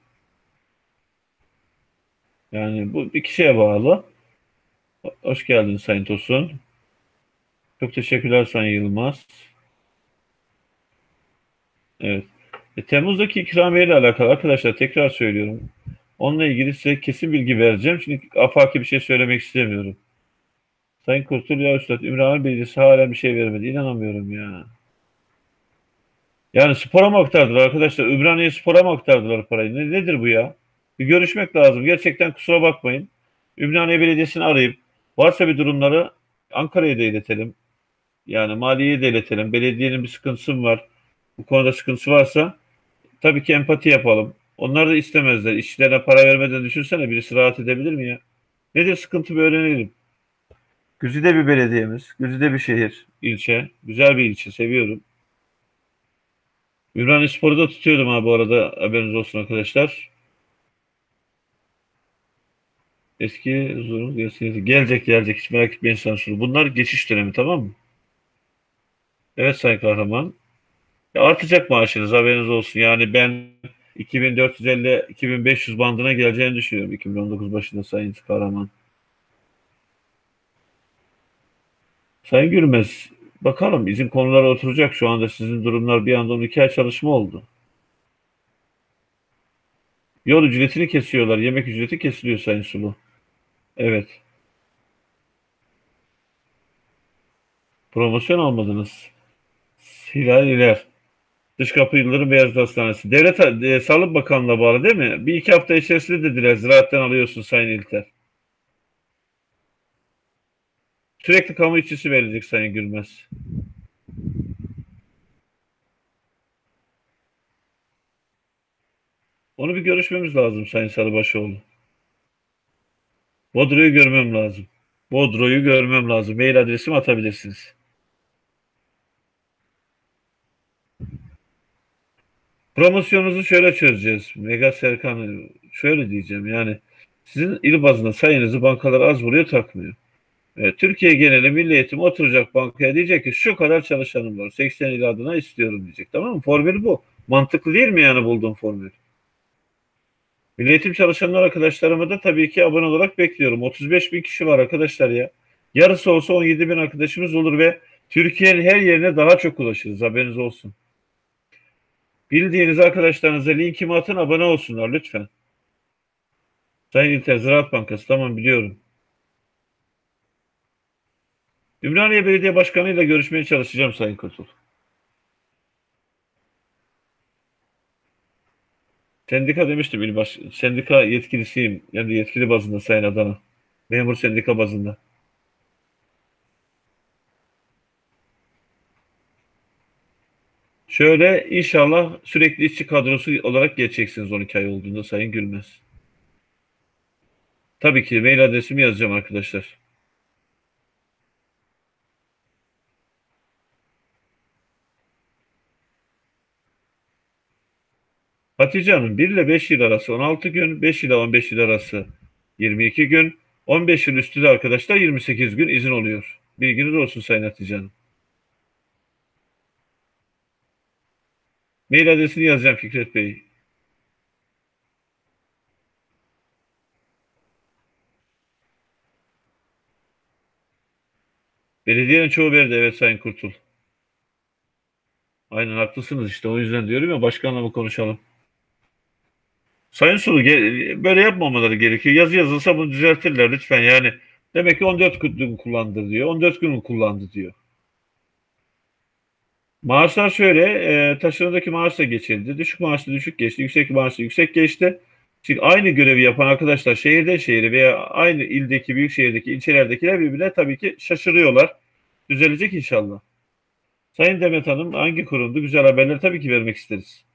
Yani bu bir kişiye bağlı. Hoş geldin Sayın Tosun. Çok teşekkürler Sayın Yılmaz. Evet. E, Temmuz'daki ikramiye ile alakalı arkadaşlar tekrar söylüyorum. Onunla ilgili size kesin bilgi vereceğim. Şimdi afaki bir şey söylemek istemiyorum. Sayın Kurtul ya Üstad, Ümraniye Belediyesi hala bir şey vermedi. İnanamıyorum ya. Yani spora mı aktardılar arkadaşlar? Ümraniye spora mı aktardılar parayı? Ne, nedir bu ya? Bir görüşmek lazım. Gerçekten kusura bakmayın. Ümraniye Belediyesi'ni arayıp varsa bir durumları Ankara'ya da iletelim. Yani maliyeye de iletelim. Belediyenin bir sıkıntısı mı var? Bu konuda sıkıntısı varsa tabii ki empati yapalım. Onlar da istemezler. İşçilerine para vermeden düşünsene birisi rahat edebilir mi ya? Nedir sıkıntı bir öğrenelim. Güzide bir belediyemiz, Güzide bir şehir, ilçe. Güzel bir ilçe, seviyorum. Ümraniye Spor'u da tutuyordum ha bu arada haberiniz olsun arkadaşlar. Eski gelsin. Gelecek gelecek hiç merak etmeyin sansürü. Bunlar geçiş dönemi tamam mı? Evet Sayın Kahraman. Ya artacak maaşınız haberiniz olsun. Yani ben 2450-2500 bandına geleceğini düşünüyorum 2019 başında Sayın Kahraman. Sayın Gülmez, bakalım bizim konular oturacak şu anda sizin durumlar bir anda 12 ay çalışma oldu. Yol ücretini kesiyorlar, yemek ücreti kesiliyor Sayın Sulu. Evet. Promosyon almadınız. Hilal İler. Dış Kapı Yıldırım Beyazıt Hastanesi. Devlet e, Sağlık Bakanlığı'na bağlı değil mi? Bir iki hafta içerisinde dediler ziraatten alıyorsun Sayın İlter. Sürekli kamu işçisi verilecek Sayın Gülmez. Onu bir görüşmemiz lazım Sayın Sarıbaşoğlu. Bodro'yu görmem lazım. Bodro'yu görmem lazım. Mail adresimi atabilirsiniz. Promosyonunuzu şöyle çözeceğiz. Mega Serkan şöyle diyeceğim yani sizin il bazında sayınızı bankalar az vuruyor takmıyor. Evet, Türkiye geneli milli eğitim oturacak bankaya diyecek ki şu kadar çalışanım var. 80 il adına istiyorum diyecek. Tamam mı? Formül bu. Mantıklı değil mi yani bulduğum formül? Milli eğitim çalışanlar arkadaşlarımı da tabii ki abone olarak bekliyorum. 35 bin kişi var arkadaşlar ya. Yarısı olsa 17 bin arkadaşımız olur ve Türkiye'nin her yerine daha çok ulaşırız. Haberiniz olsun. Bildiğiniz arkadaşlarınıza linkimi atın abone olsunlar lütfen. Sayın İlter Ziraat Bankası tamam biliyorum. Ümraniye Belediye Başkanı ile görüşmeye çalışacağım Sayın Kurtul. Sendika demiştim il baş, sendika yetkilisiyim. Yani yetkili bazında Sayın Adana. Memur sendika bazında. Şöyle inşallah sürekli işçi kadrosu olarak geçeceksiniz 12 ay olduğunda Sayın Gülmez. Tabii ki mail adresimi yazacağım arkadaşlar. Hatice Hanım 1 ile 5 yıl arası 16 gün, 5 ile 15 yıl arası 22 gün, 15 yıl üstü de arkadaşlar 28 gün izin oluyor. Bilginiz olsun Sayın Hatice Hanım. Mail adresini yazacağım Fikret Bey. Belediyenin çoğu verdi evet Sayın Kurtul. Aynen haklısınız işte o yüzden diyorum ya başkanla mı konuşalım. Sayın Sulu böyle yapmamaları gerekiyor. Yazı yazılsa bunu düzeltirler lütfen yani. Demek ki 14 gün kullandı diyor. 14 gün kullandı diyor. Maaşlar şöyle, e, taşınadaki maaş da geçildi. Düşük maaşlı düşük geçti, yüksek maaşlı yüksek geçti. Şimdi aynı görevi yapan arkadaşlar şehirden şehire veya aynı ildeki, büyük şehirdeki, ilçelerdekiler birbirine tabii ki şaşırıyorlar. Düzelecek inşallah. Sayın Demet Hanım hangi kurumdu? Güzel haberleri tabii ki vermek isteriz.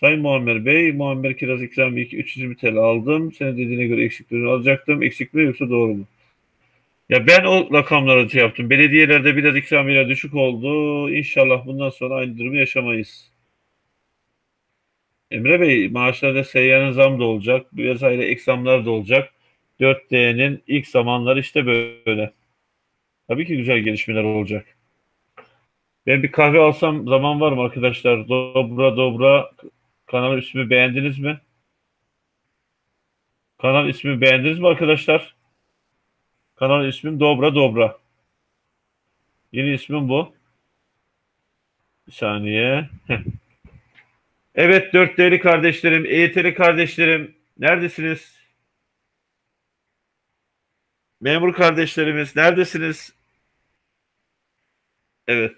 Sayın Muammer Bey, Muammer kiraz ikram 320 TL aldım. Senin dediğine göre eksiklerini alacaktım. Eksikleri yoksa doğru mu? Ya ben o rakamları şey yaptım. Belediyelerde biraz ikramiyeler düşük oldu. İnşallah bundan sonra aynı durumu yaşamayız. Emre Bey, maaşlarda seyyanın zam da olacak. Vesaire ek zamlar da olacak. 4D'nin ilk zamanları işte böyle. Tabii ki güzel gelişmeler olacak. Ben bir kahve alsam zaman var mı arkadaşlar? Dobra dobra kanal ismi beğendiniz mi? Kanal ismi beğendiniz mi arkadaşlar? Kanal ismim Dobra Dobra. Yeni ismim bu. Bir saniye. evet dört değerli kardeşlerim, EYT'li kardeşlerim. Neredesiniz? Memur kardeşlerimiz neredesiniz? Evet.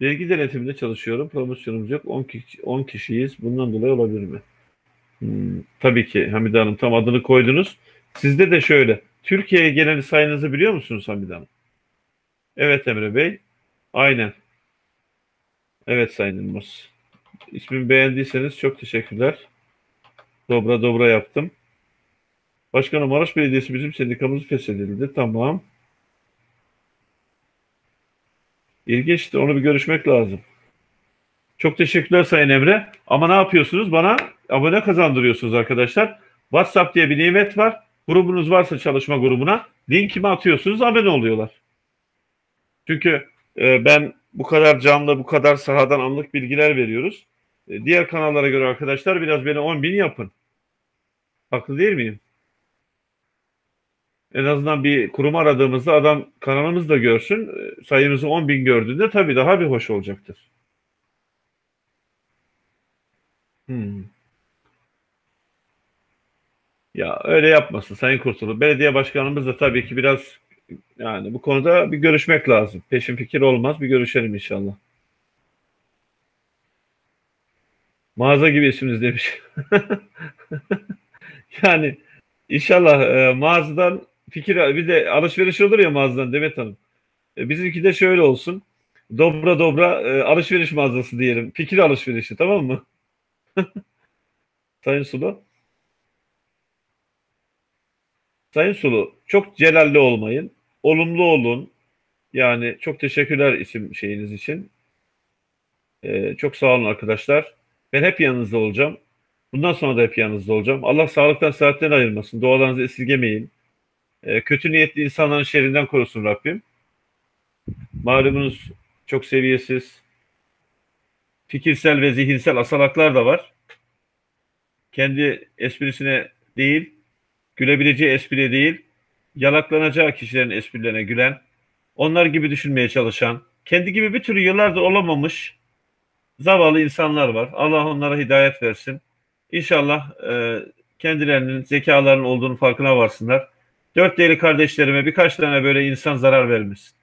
Vergi denetiminde çalışıyorum. Promosyonumuz yok. 10, kişi, 10 kişiyiz. Bundan dolayı olabilir mi? Hmm, tabii ki Hamide Hanım tam adını koydunuz. Sizde de şöyle. Türkiye'ye gelen sayınızı biliyor musunuz Hamide Hanım? Evet Emre Bey. Aynen. Evet Sayın Yılmaz. İsmimi beğendiyseniz çok teşekkürler. Dobra dobra yaptım. Başkanım Maraş Belediyesi bizim sendikamızı feshedildi. Tamam. İlginç. Onu bir görüşmek lazım. Çok teşekkürler Sayın Emre. Ama ne yapıyorsunuz? Bana abone kazandırıyorsunuz arkadaşlar. WhatsApp diye bir nimet var. Grubunuz varsa çalışma grubuna linkimi atıyorsunuz abone oluyorlar. Çünkü e, ben bu kadar canlı, bu kadar sahadan anlık bilgiler veriyoruz. E, diğer kanallara göre arkadaşlar biraz beni 10 bin yapın. Haklı değil miyim? En azından bir kurum aradığımızda adam kanalımızı da görsün. E, sayımızı 10 bin gördüğünde tabii daha bir hoş olacaktır. Hmm. Ya öyle yapmasın Sayın Kurtulu. Belediye başkanımız da tabii ki biraz yani bu konuda bir görüşmek lazım. Peşin fikir olmaz. Bir görüşelim inşallah. Mağaza gibi isminiz demiş. Yani inşallah e, mağazadan fikir bir de alışveriş olur ya mağazadan Demet Hanım. E, bizimki de şöyle olsun. Dobra dobra e, alışveriş mağazası diyelim. Fikir alışverişi tamam mı? Sayın Sulu. Sayın Sulu çok celalli olmayın. Olumlu olun. Yani çok teşekkürler isim şeyiniz için. E, çok sağ olun arkadaşlar. Ben hep yanınızda olacağım. Bundan sonra da hep yanınızda olacağım. Allah sağlıktan saatten ayırmasın. Dualarınızı esirgemeyin. E, kötü niyetli insanların şerrinden korusun Rabbim. Malumunuz çok seviyesiz, fikirsel ve zihinsel asalaklar da var. Kendi esprisine değil, gülebileceği espriye değil, yalaklanacağı kişilerin esprilerine gülen, onlar gibi düşünmeye çalışan, kendi gibi bir türlü yıllardır olamamış zavallı insanlar var. Allah onlara hidayet versin. İnşallah e, kendilerinin zekalarının olduğunu farkına varsınlar. Dört değerli kardeşlerime birkaç tane böyle insan zarar vermesin.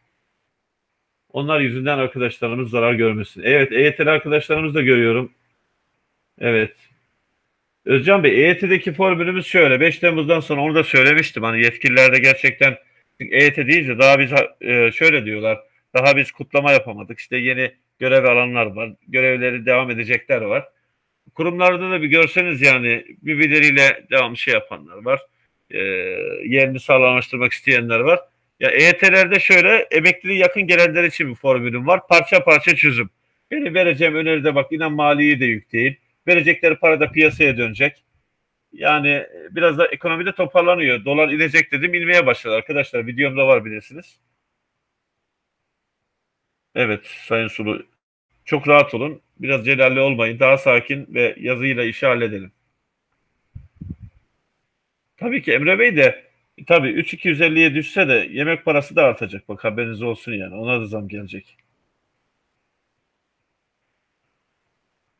Onlar yüzünden arkadaşlarımız zarar görmesin. Evet EYT'li arkadaşlarımız da görüyorum. Evet. Özcan Bey EYT'deki formülümüz şöyle. 5 Temmuz'dan sonra onu da söylemiştim. Hani yetkililer de gerçekten EYT deyince daha biz e, şöyle diyorlar. Daha biz kutlama yapamadık. İşte yeni görev alanlar var. Görevleri devam edecekler var kurumlarda da bir görseniz yani birbirleriyle devam şey yapanlar var. E, yerini sağlamlaştırmak isteyenler var. Ya EYT'lerde şöyle emekliliğe yakın gelenler için bir formülüm var. Parça parça çözüm. Benim vereceğim öneride bak inan maliyi de yük değil. Verecekleri para da piyasaya dönecek. Yani biraz da ekonomide toparlanıyor. Dolar inecek dedim inmeye başladı arkadaşlar. Videomda var bilirsiniz. Evet Sayın Sulu çok rahat olun. Biraz celalli olmayın. Daha sakin ve yazıyla işi halledelim. Tabii ki Emre Bey de tabii 3250'ye düşse de yemek parası da artacak. Bak haberiniz olsun yani. Ona da zam gelecek.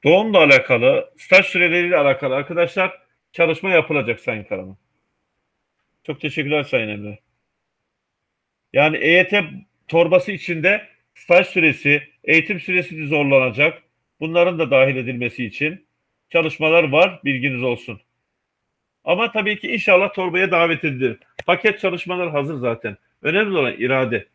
Doğumla alakalı, staj süreleriyle alakalı arkadaşlar çalışma yapılacak Sayın Karaman. Çok teşekkürler Sayın Emre. Yani EYT torbası içinde staj süresi, eğitim süresi zorlanacak. Bunların da dahil edilmesi için çalışmalar var, bilginiz olsun. Ama tabii ki inşallah torbaya davet edilir. Paket çalışmalar hazır zaten. Önemli olan irade.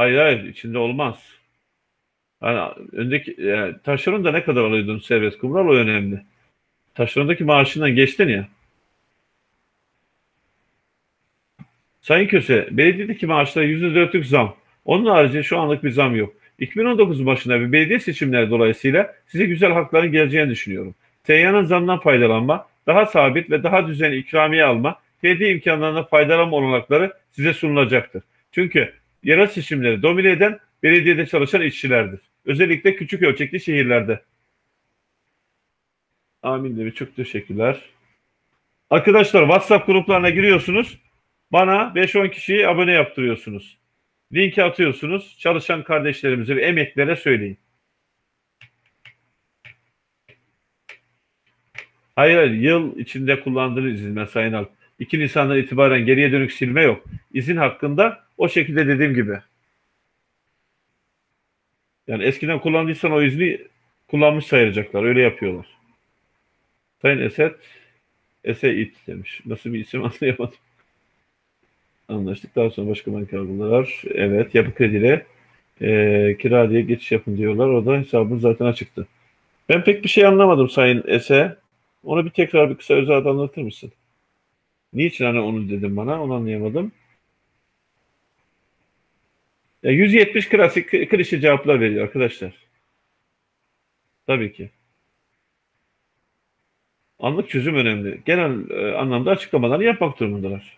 Hayır hayır içinde olmaz. Yani öndeki yani taşeron da ne kadar alıyordun serbest kumral o önemli. Taşerondaki maaşından geçtin ya. Sayın Köse, belediyedeki maaşlara %4'lük zam. Onun harici şu anlık bir zam yok. 2019 başında bir belediye seçimleri dolayısıyla size güzel hakların geleceğini düşünüyorum. Seyyanın zamdan faydalanma, daha sabit ve daha düzenli ikramiye alma, belediye imkanlarına faydalanma olanakları size sunulacaktır. Çünkü yerel seçimleri domine eden belediyede çalışan işçilerdir. Özellikle küçük ölçekli şehirlerde. Amin demiş. Çok teşekkürler. Arkadaşlar WhatsApp gruplarına giriyorsunuz. Bana 5-10 kişiyi abone yaptırıyorsunuz. Linki atıyorsunuz. Çalışan kardeşlerimize ve emeklere söyleyin. Hayır, hayır yıl içinde kullandığınız izin Sayın Alp. 2 Nisan'dan itibaren geriye dönük silme yok. İzin hakkında o şekilde dediğim gibi. Yani eskiden kullandıysan o izni kullanmış sayacaklar. Öyle yapıyorlar. Sayın Esed Ese it demiş. Nasıl bir isim anlayamadım. Anlaştık. Daha sonra başka bankalar. Evet. Yapı krediyle e, kira diye geçiş yapın diyorlar. O da hesabın zaten açıktı. Ben pek bir şey anlamadım Sayın Ese. Onu bir tekrar bir kısa özel anlatır mısın? Niçin hani onu dedim bana? Onu anlayamadım. Ya 170 klasik klişe cevaplar veriyor arkadaşlar. Tabii ki. Anlık çözüm önemli. Genel e, anlamda açıklamalarını yapmak durumundalar.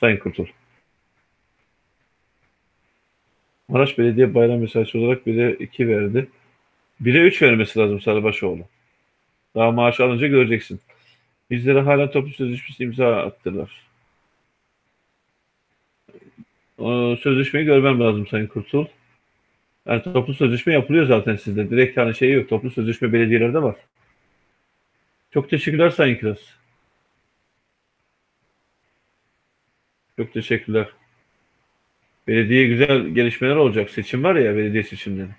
Sayın Kurtul. Maraş Belediye bayram mesajı olarak 1'e 2 verdi. 1'e 3 vermesi lazım Sarıbaşoğlu. Daha maaş alınca göreceksin. Bizlere hala toplu sözleşmesi imza attılar. O sözleşmeyi görmem lazım Sayın Kurtul. Yani toplu sözleşme yapılıyor zaten sizde. Direkt hani şey yok. Toplu sözleşme belediyelerde var. Çok teşekkürler Sayın Kiraz. Çok teşekkürler. Belediye güzel gelişmeler olacak. Seçim var ya belediye seçimleri.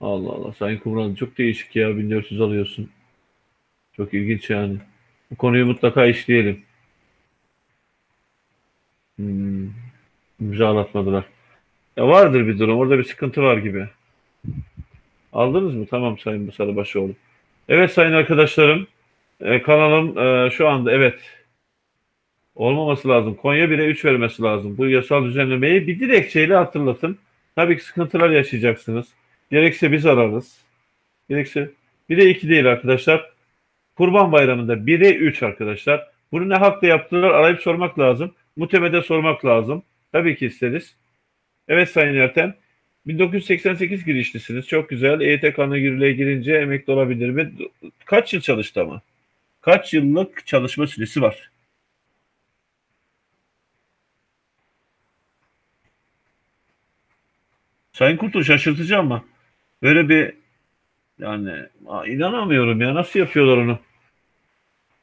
Allah Allah. Sayın Kumral çok değişik ya. 1400 alıyorsun. Çok ilginç yani. Bu konuyu mutlaka işleyelim. Hmm. İmzalatmadılar. Ya vardır bir durum. Orada bir sıkıntı var gibi. Aldınız mı? Tamam Sayın Sarıbaşoğlu. Evet sayın arkadaşlarım. E, kanalım e, şu anda evet olmaması lazım. Konya 1'e 3 vermesi lazım. Bu yasal düzenlemeyi bir dilekçeyle hatırlatın. Tabii ki sıkıntılar yaşayacaksınız. Gerekse biz ararız. Gerekse 1'e 2 değil arkadaşlar. Kurban Bayramı'nda 1'e 3 arkadaşlar. Bunu ne hakla yaptılar arayıp sormak lazım. Mutemede sormak lazım. Tabii ki isteriz. Evet Sayın Erten. 1988 girişlisiniz. Çok güzel. EYT kanuna yürürlüğe girince emekli olabilir mi? Kaç yıl çalıştı ama? Kaç yıllık çalışma süresi var? Sayın Kurtul şaşırtıcı ama böyle bir yani inanamıyorum ya nasıl yapıyorlar onu?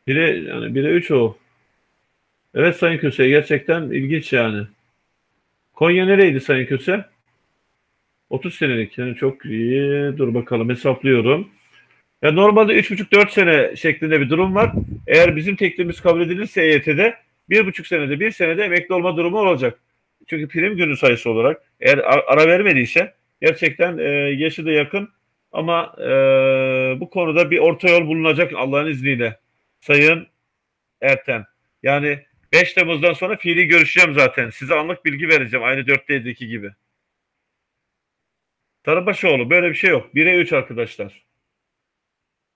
Bire yani bire üç o. Evet Sayın Köse gerçekten ilginç yani. Konya nereydi Sayın Köse? 30 senelik yani çok iyi. Dur bakalım hesaplıyorum. Ya normalde 3,5-4 sene şeklinde bir durum var. Eğer bizim teklifimiz kabul edilirse EYT'de 1,5 senede 1 senede emekli olma durumu olacak. Çünkü prim günü sayısı olarak eğer ara vermediyse gerçekten e, yaşı da yakın ama e, bu konuda bir orta yol bulunacak Allah'ın izniyle. Sayın Erten. Yani 5 Temmuz'dan sonra fiili görüşeceğim zaten. Size anlık bilgi vereceğim. Aynı 4'teki gibi. Tarabaşoğlu böyle bir şey yok. 1'e 3 arkadaşlar.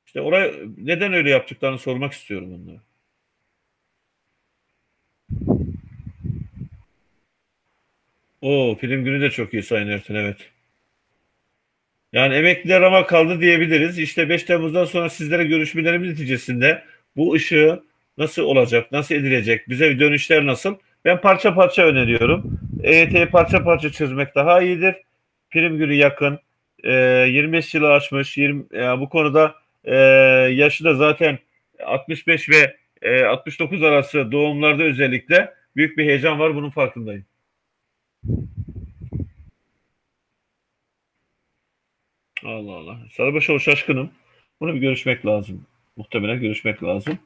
İşte oraya neden öyle yaptıklarını sormak istiyorum onlara. O film günü de çok iyi Sayın Ertin evet. Yani emekliler ama kaldı diyebiliriz. İşte 5 Temmuz'dan sonra sizlere görüşmelerimiz neticesinde bu ışığı nasıl olacak, nasıl edilecek, bize dönüşler nasıl? Ben parça parça öneriyorum. EYT'yi parça parça çözmek daha iyidir. Prim günü yakın. E, 25 yılı aşmış. 20, yani bu konuda e, yaşı da zaten 65 ve e, 69 arası doğumlarda özellikle büyük bir heyecan var. Bunun farkındayım. Allah Allah. Sarıbaşoğlu şaşkınım. Bunu bir görüşmek lazım. Muhtemelen görüşmek lazım.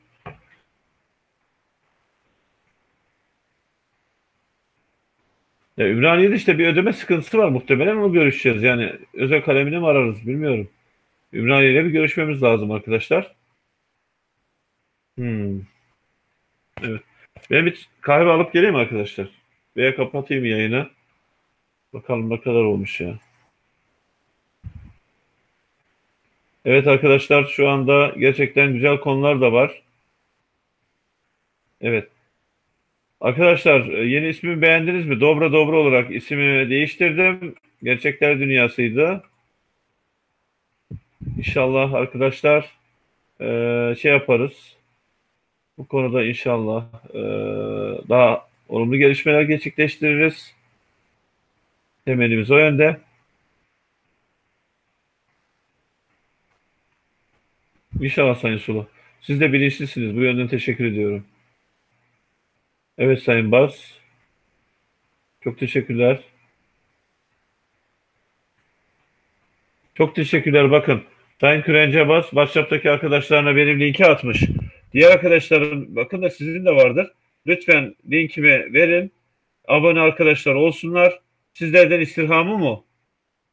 Ya Ümraniye'de işte bir ödeme sıkıntısı var muhtemelen onu görüşeceğiz. Yani özel kalemini mi ararız bilmiyorum. Ümraniye'yle bir görüşmemiz lazım arkadaşlar. Hmm. Evet. Ben bir kahve alıp geleyim arkadaşlar. Veya kapatayım yayını. Bakalım ne kadar olmuş ya. Evet arkadaşlar şu anda gerçekten güzel konular da var. Evet. Arkadaşlar e, yeni ismimi beğendiniz mi? Dobra Dobra olarak ismimi değiştirdim. Gerçekler Dünyası'ydı. İnşallah arkadaşlar e, şey yaparız. Bu konuda inşallah e, daha olumlu gelişmeler gerçekleştiririz. Temelimiz o yönde. İnşallah Sayın Sulu. Siz de bilinçlisiniz. Bu yönden teşekkür ediyorum. Evet Sayın Baz. Çok teşekkürler. Çok teşekkürler. Bakın Sayın Kürence Bas WhatsApp'taki arkadaşlarına benim linki atmış. Diğer arkadaşlarım bakın da sizin de vardır. Lütfen linkimi verin. Abone arkadaşlar olsunlar. Sizlerden istirhamım o.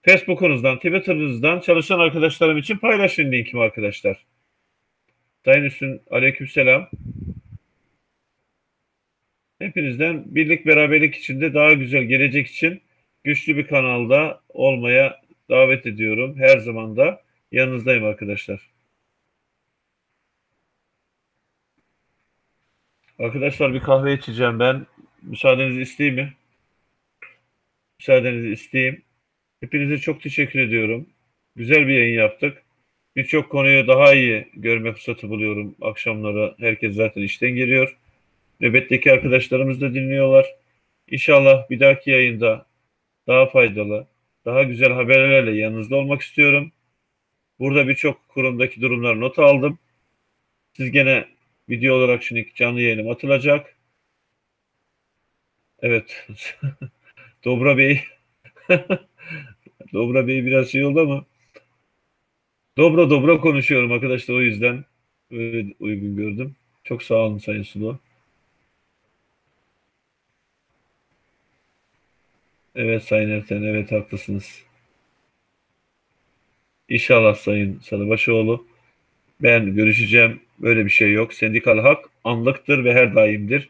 Facebook'unuzdan, Twitter'ınızdan çalışan arkadaşlarım için paylaşın linkimi arkadaşlar. Sayın Üstün aleykümselam. Hepinizden birlik beraberlik içinde daha güzel gelecek için güçlü bir kanalda olmaya davet ediyorum. Her zaman da yanınızdayım arkadaşlar. Arkadaşlar bir kahve içeceğim ben. Müsaadenizi isteyeyim mi? Müsaadenizi isteyeyim. Hepinize çok teşekkür ediyorum. Güzel bir yayın yaptık. Birçok konuyu daha iyi görme fırsatı buluyorum. Akşamları herkes zaten işten geliyor. Nöbetteki arkadaşlarımız da dinliyorlar. İnşallah bir dahaki yayında daha faydalı, daha güzel haberlerle yanınızda olmak istiyorum. Burada birçok kurumdaki durumları not aldım. Siz gene video olarak şimdi canlı yayınım atılacak. Evet. Dobra Bey. Dobra Bey biraz şey oldu ama dobra dobra konuşuyorum arkadaşlar o yüzden öyle uygun gördüm. Çok sağ olun Sayın Sulu. Evet Sayın Erten, evet haklısınız. İnşallah Sayın Salıbaşıoğlu. Ben görüşeceğim. Böyle bir şey yok. Sendikal hak anlıktır ve her daimdir.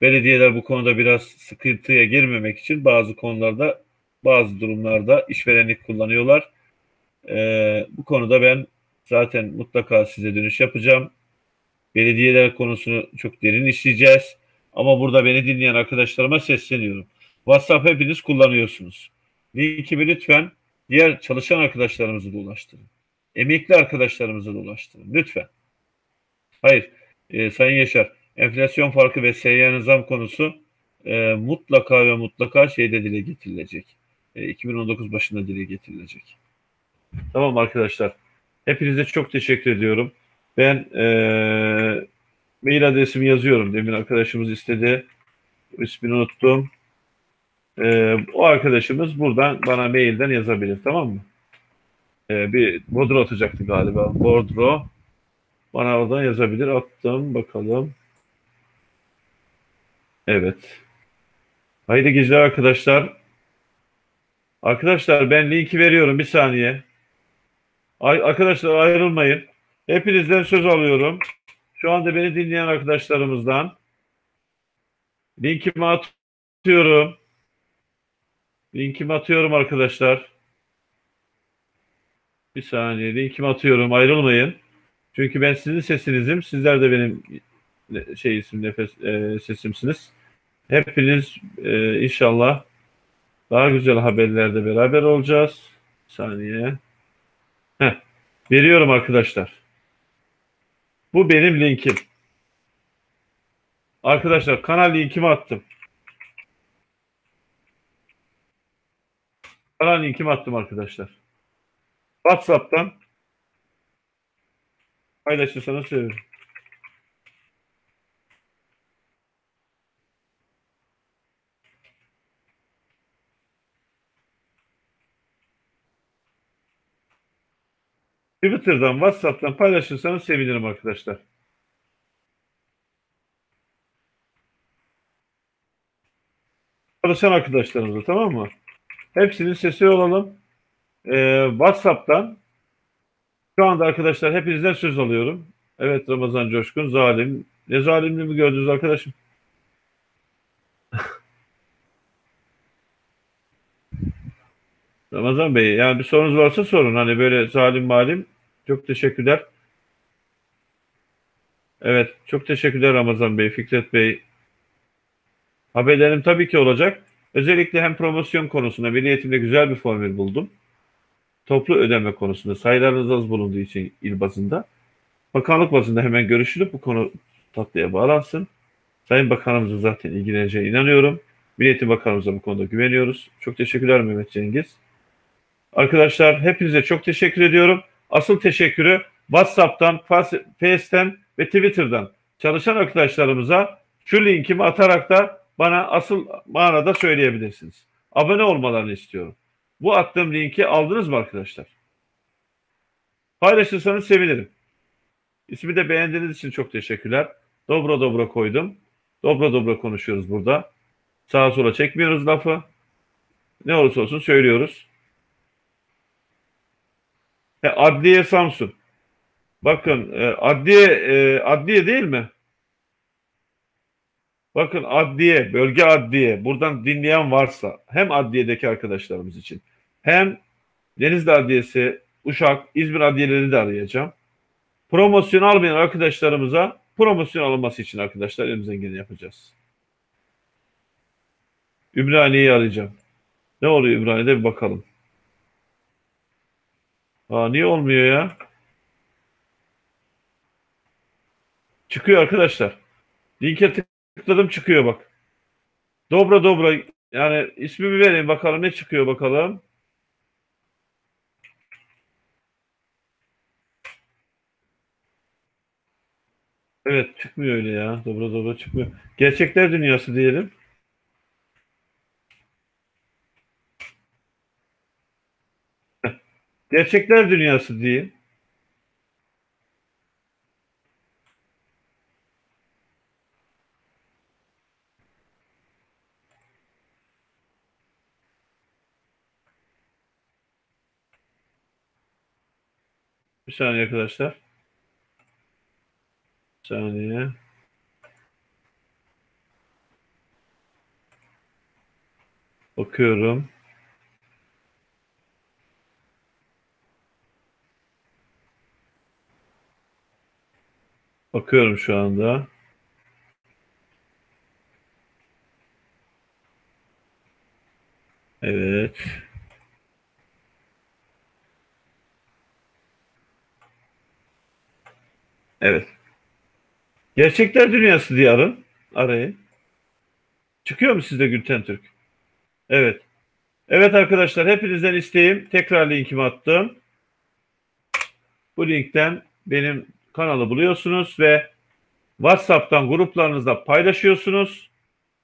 Belediyeler bu konuda biraz sıkıntıya girmemek için bazı konularda, bazı durumlarda işverenlik kullanıyorlar. Ee, bu konuda ben zaten mutlaka size dönüş yapacağım. Belediyeler konusunu çok derin işleyeceğiz. Ama burada beni dinleyen arkadaşlarıma sesleniyorum. WhatsApp hepiniz kullanıyorsunuz. Linkimi lütfen diğer çalışan arkadaşlarımıza da ulaştırın. Emekli arkadaşlarımıza da ulaştırın. Lütfen. Hayır. E, Sayın Yaşar, enflasyon farkı ve seyyan zam konusu e, mutlaka ve mutlaka şeyde dile getirilecek. E, 2019 başında dile getirilecek. Tamam arkadaşlar. Hepinize çok teşekkür ediyorum. Ben e, mail adresimi yazıyorum. Demin arkadaşımız istedi. İsmini unuttum. Ee, o arkadaşımız buradan bana mailden yazabilir tamam mı? Ee, bir bordro atacaktı galiba. Bordro. Bana oradan yazabilir. Attım bakalım. Evet. Haydi geceler arkadaşlar. Arkadaşlar ben linki veriyorum bir saniye. Ay, arkadaşlar ayrılmayın. Hepinizden söz alıyorum. Şu anda beni dinleyen arkadaşlarımızdan linkimi atıyorum. Linkimi atıyorum arkadaşlar. Bir saniye linkimi atıyorum ayrılmayın. Çünkü ben sizin sesinizim. Sizler de benim şey isim nefes e, sesimsiniz. Hepiniz e, inşallah daha güzel haberlerde beraber olacağız. Bir saniye. Veriyorum arkadaşlar. Bu benim linkim. Arkadaşlar kanal linkimi attım. Kanal linkimi attım arkadaşlar. WhatsApp'tan paylaşırsanız sevinirim. Twitter'dan, WhatsApp'tan paylaşırsanız sevinirim arkadaşlar. Çalışan arkadaşlarımıza tamam mı? Hepsinin sesi olalım. Ee, WhatsApp'tan şu anda arkadaşlar hepinizden söz alıyorum. Evet Ramazan Coşkun zalim. Ne zalimliğimi gördünüz arkadaşım? Ramazan Bey yani bir sorunuz varsa sorun. Hani böyle zalim malim. Çok teşekkürler. Evet çok teşekkürler Ramazan Bey, Fikret Bey. Haberlerim tabii ki olacak. Özellikle hem promosyon konusunda Milli Eğitim'de güzel bir formül buldum. Toplu ödeme konusunda sayılarınız az bulunduğu için il bazında. Bakanlık bazında hemen görüşülüp bu konu tatlıya bağlansın. Sayın Bakanımızın zaten ilgileneceğine inanıyorum. Milli Eğitim Bakanımıza bu konuda güveniyoruz. Çok teşekkürler Mehmet Cengiz. Arkadaşlar hepinize çok teşekkür ediyorum. Asıl teşekkürü WhatsApp'tan, Face'ten ve Twitter'dan çalışan arkadaşlarımıza şu linkimi atarak da bana asıl manada söyleyebilirsiniz. Abone olmalarını istiyorum. Bu attığım linki aldınız mı arkadaşlar? Paylaşırsanız sevinirim. İsmi de beğendiğiniz için çok teşekkürler. Dobra dobra koydum. Dobra dobra konuşuyoruz burada. Sağa sola çekmiyoruz lafı. Ne olursa olsun söylüyoruz. E, Adliye Samsun. Bakın e, adliye e, adliye değil mi? Bakın adliye, bölge adliye. Buradan dinleyen varsa hem adliyedeki arkadaşlarımız için hem Denizli Adliyesi, Uşak, İzmir adliyeleri de arayacağım. Promosyon almayan arkadaşlarımıza promosyon alınması için arkadaşlar elimizden geleni yapacağız. Ümraniye'yi arayacağım. Ne oluyor Ümraniye'de bir bakalım. Aa, niye olmuyor ya? Çıkıyor arkadaşlar. Linke tıkladım çıkıyor bak. Dobra dobra yani ismimi vereyim bakalım ne çıkıyor bakalım. Evet çıkmıyor öyle ya. Dobra dobra çıkmıyor. Gerçekler dünyası diyelim. Gerçekler dünyası diyeyim. Bir saniye arkadaşlar. Bir saniye. Bakıyorum. Bakıyorum şu anda. Evet. Evet. Gerçekler Dünyası diye arın. Arayın. Çıkıyor mu sizde Gülten Türk? Evet. Evet arkadaşlar hepinizden isteğim tekrar linkimi attım. Bu linkten benim kanalı buluyorsunuz ve WhatsApp'tan gruplarınızda paylaşıyorsunuz.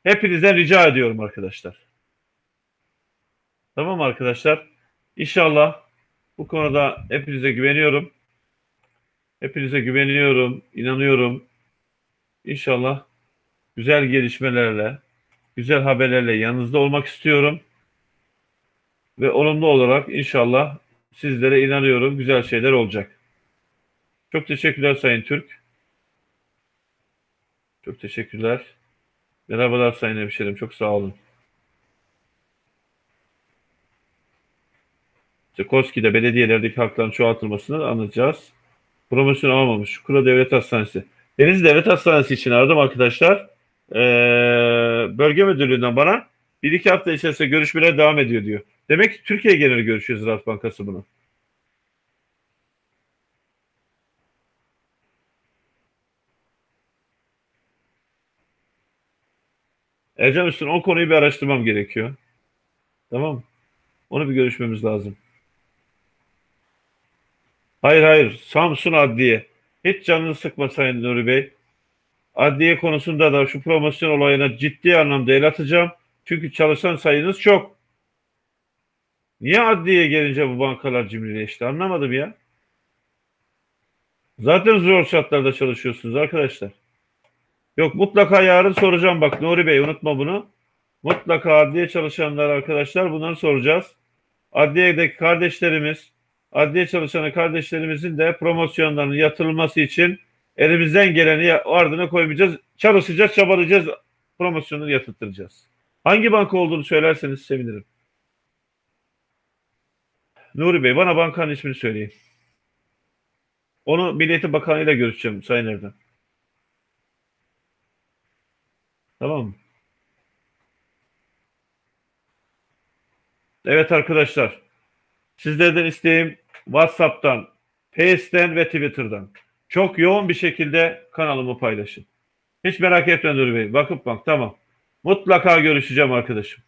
Hepinizden rica ediyorum arkadaşlar. Tamam arkadaşlar. İnşallah bu konuda hepinize güveniyorum. Hepinize güveniyorum, inanıyorum. İnşallah güzel gelişmelerle, güzel haberlerle yanınızda olmak istiyorum. Ve olumlu olarak inşallah sizlere inanıyorum güzel şeyler olacak. Çok teşekkürler Sayın Türk. Çok teşekkürler. Merhabalar Sayın Hemşerim. Çok sağ olun. KOSKİ'de belediyelerdeki hakların çoğaltılmasını anlatacağız. Promosyon almamış. Çukura Devlet Hastanesi. Denizli Devlet Hastanesi için aradım arkadaşlar. Ee, bölge müdürlüğünden bana bir iki hafta içerisinde görüşmeler devam ediyor diyor. Demek ki Türkiye geneli görüşüyor Ziraat Bankası bunu. Ercan Üstün o konuyu bir araştırmam gerekiyor. Tamam? Onu bir görüşmemiz lazım. Hayır hayır. Samsun Adliye. Hiç canını sıkma Sayın Nuri Bey. Adliye konusunda da şu promosyon olayına ciddi anlamda el atacağım. Çünkü çalışan sayınız çok. Niye adliyeye gelince bu bankalar cimrileşti anlamadım ya. Zaten zor şartlarda çalışıyorsunuz arkadaşlar. Yok mutlaka yarın soracağım bak Nuri Bey unutma bunu. Mutlaka adliye çalışanlar arkadaşlar bunları soracağız. Adliyedeki kardeşlerimiz, adliye çalışan kardeşlerimizin de promosyonlarının yatırılması için elimizden geleni ardına koymayacağız. Çalışacağız, çabalayacağız, promosyonunu yatırtacağız. Hangi banka olduğunu söylerseniz sevinirim. Nuri Bey bana bankanın ismini söyleyin. Onu Milliyetin Bakanı ile görüşeceğim Sayın Erdem. Tamam mı? Evet arkadaşlar. Sizlerden isteğim WhatsApp'tan, Face'ten ve Twitter'dan. Çok yoğun bir şekilde kanalımı paylaşın. Hiç merak etme Nuri Bey. Bakıp bak tamam. Mutlaka görüşeceğim arkadaşım.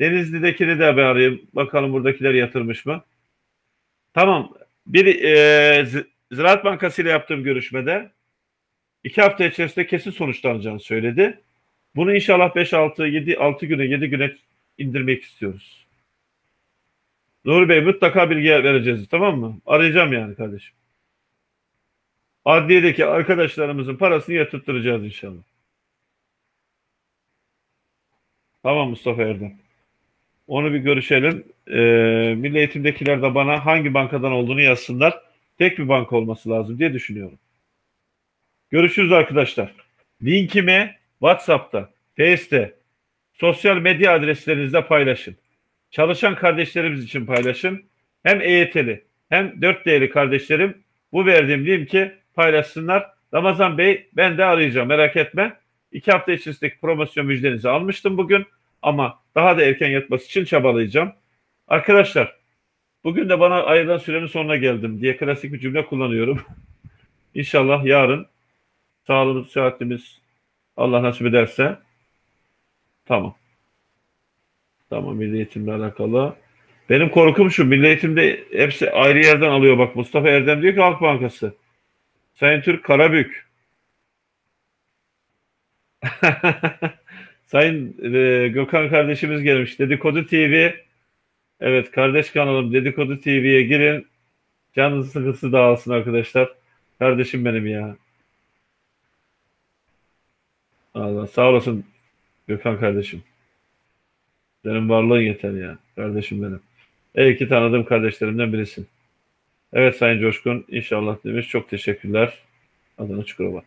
Denizli'dekini de bir arayayım. Bakalım buradakiler yatırmış mı? Tamam. Bir e, Ziraat Bankası ile yaptığım görüşmede iki hafta içerisinde kesin sonuçlanacağını söyledi. Bunu inşallah 5 6 7 6 güne 7 güne indirmek istiyoruz. Nuri Bey mutlaka bilgi vereceğiz tamam mı? Arayacağım yani kardeşim. Adliyedeki arkadaşlarımızın parasını yatırttıracağız inşallah. Tamam Mustafa Erdem. Onu bir görüşelim. Ee, Milli Eğitim'dekiler de bana hangi bankadan olduğunu yazsınlar. Tek bir banka olması lazım diye düşünüyorum. Görüşürüz arkadaşlar. Linkimi WhatsApp'ta, Face'te, sosyal medya adreslerinizde paylaşın. Çalışan kardeşlerimiz için paylaşın. Hem EYT'li hem 4D'li kardeşlerim bu verdiğim linki paylaşsınlar. Ramazan Bey ben de arayacağım merak etme. İki hafta içerisindeki promosyon müjdenizi almıştım bugün. Ama daha da erken yatması için çabalayacağım. Arkadaşlar bugün de bana ayrılan sürenin sonuna geldim diye klasik bir cümle kullanıyorum. İnşallah yarın sağlığımız, sıhhatimiz Allah nasip ederse tamam. Tamam milli eğitimle alakalı. Benim korkum şu milli eğitimde hepsi ayrı yerden alıyor. Bak Mustafa Erdem diyor ki Halk Bankası. Sayın Türk Karabük. Sayın e, Gökhan kardeşimiz gelmiş. Dedikodu TV. Evet kardeş kanalım Dedikodu TV'ye girin. Canınız sıkıntısı dağılsın arkadaşlar. Kardeşim benim ya. Allah sağ olasın Gökhan kardeşim. Senin varlığın yeter ya. Kardeşim benim. İyi ki tanıdığım kardeşlerimden birisin. Evet Sayın Coşkun inşallah demiş. Çok teşekkürler. Adana Çukurova.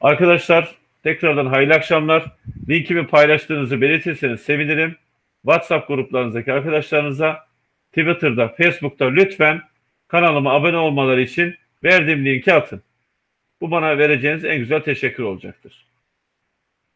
Arkadaşlar tekrardan hayırlı akşamlar. Linkimi paylaştığınızı belirtirseniz sevinirim. WhatsApp gruplarınızdaki arkadaşlarınıza Twitter'da, Facebook'ta lütfen kanalıma abone olmaları için verdiğim linki atın. Bu bana vereceğiniz en güzel teşekkür olacaktır.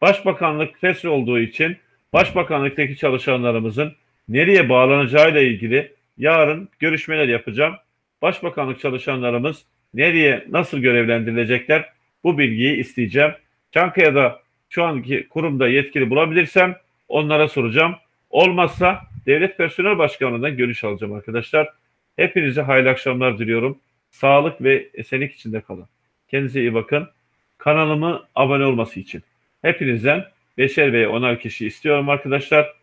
Başbakanlık fesli olduğu için Başbakanlıktaki çalışanlarımızın nereye bağlanacağıyla ilgili yarın görüşmeler yapacağım. Başbakanlık çalışanlarımız nereye nasıl görevlendirilecekler bu bilgiyi isteyeceğim. Çankaya'da şu anki kurumda yetkili bulabilirsem onlara soracağım. Olmazsa Devlet Personel Başkanlığı'ndan görüş alacağım arkadaşlar. Hepinize hayırlı akşamlar diliyorum. Sağlık ve esenlik içinde kalın. Kendinize iyi bakın. Kanalımı abone olması için. Hepinizden beşer veya onar kişi istiyorum arkadaşlar.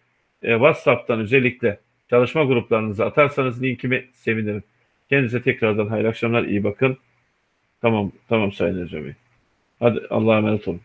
E, WhatsApp'tan özellikle çalışma gruplarınıza atarsanız linkimi sevinirim. Kendinize tekrardan hayırlı akşamlar, iyi bakın. Tamam, tamam Sayın Bey. Hadi Allah'a emanet olun.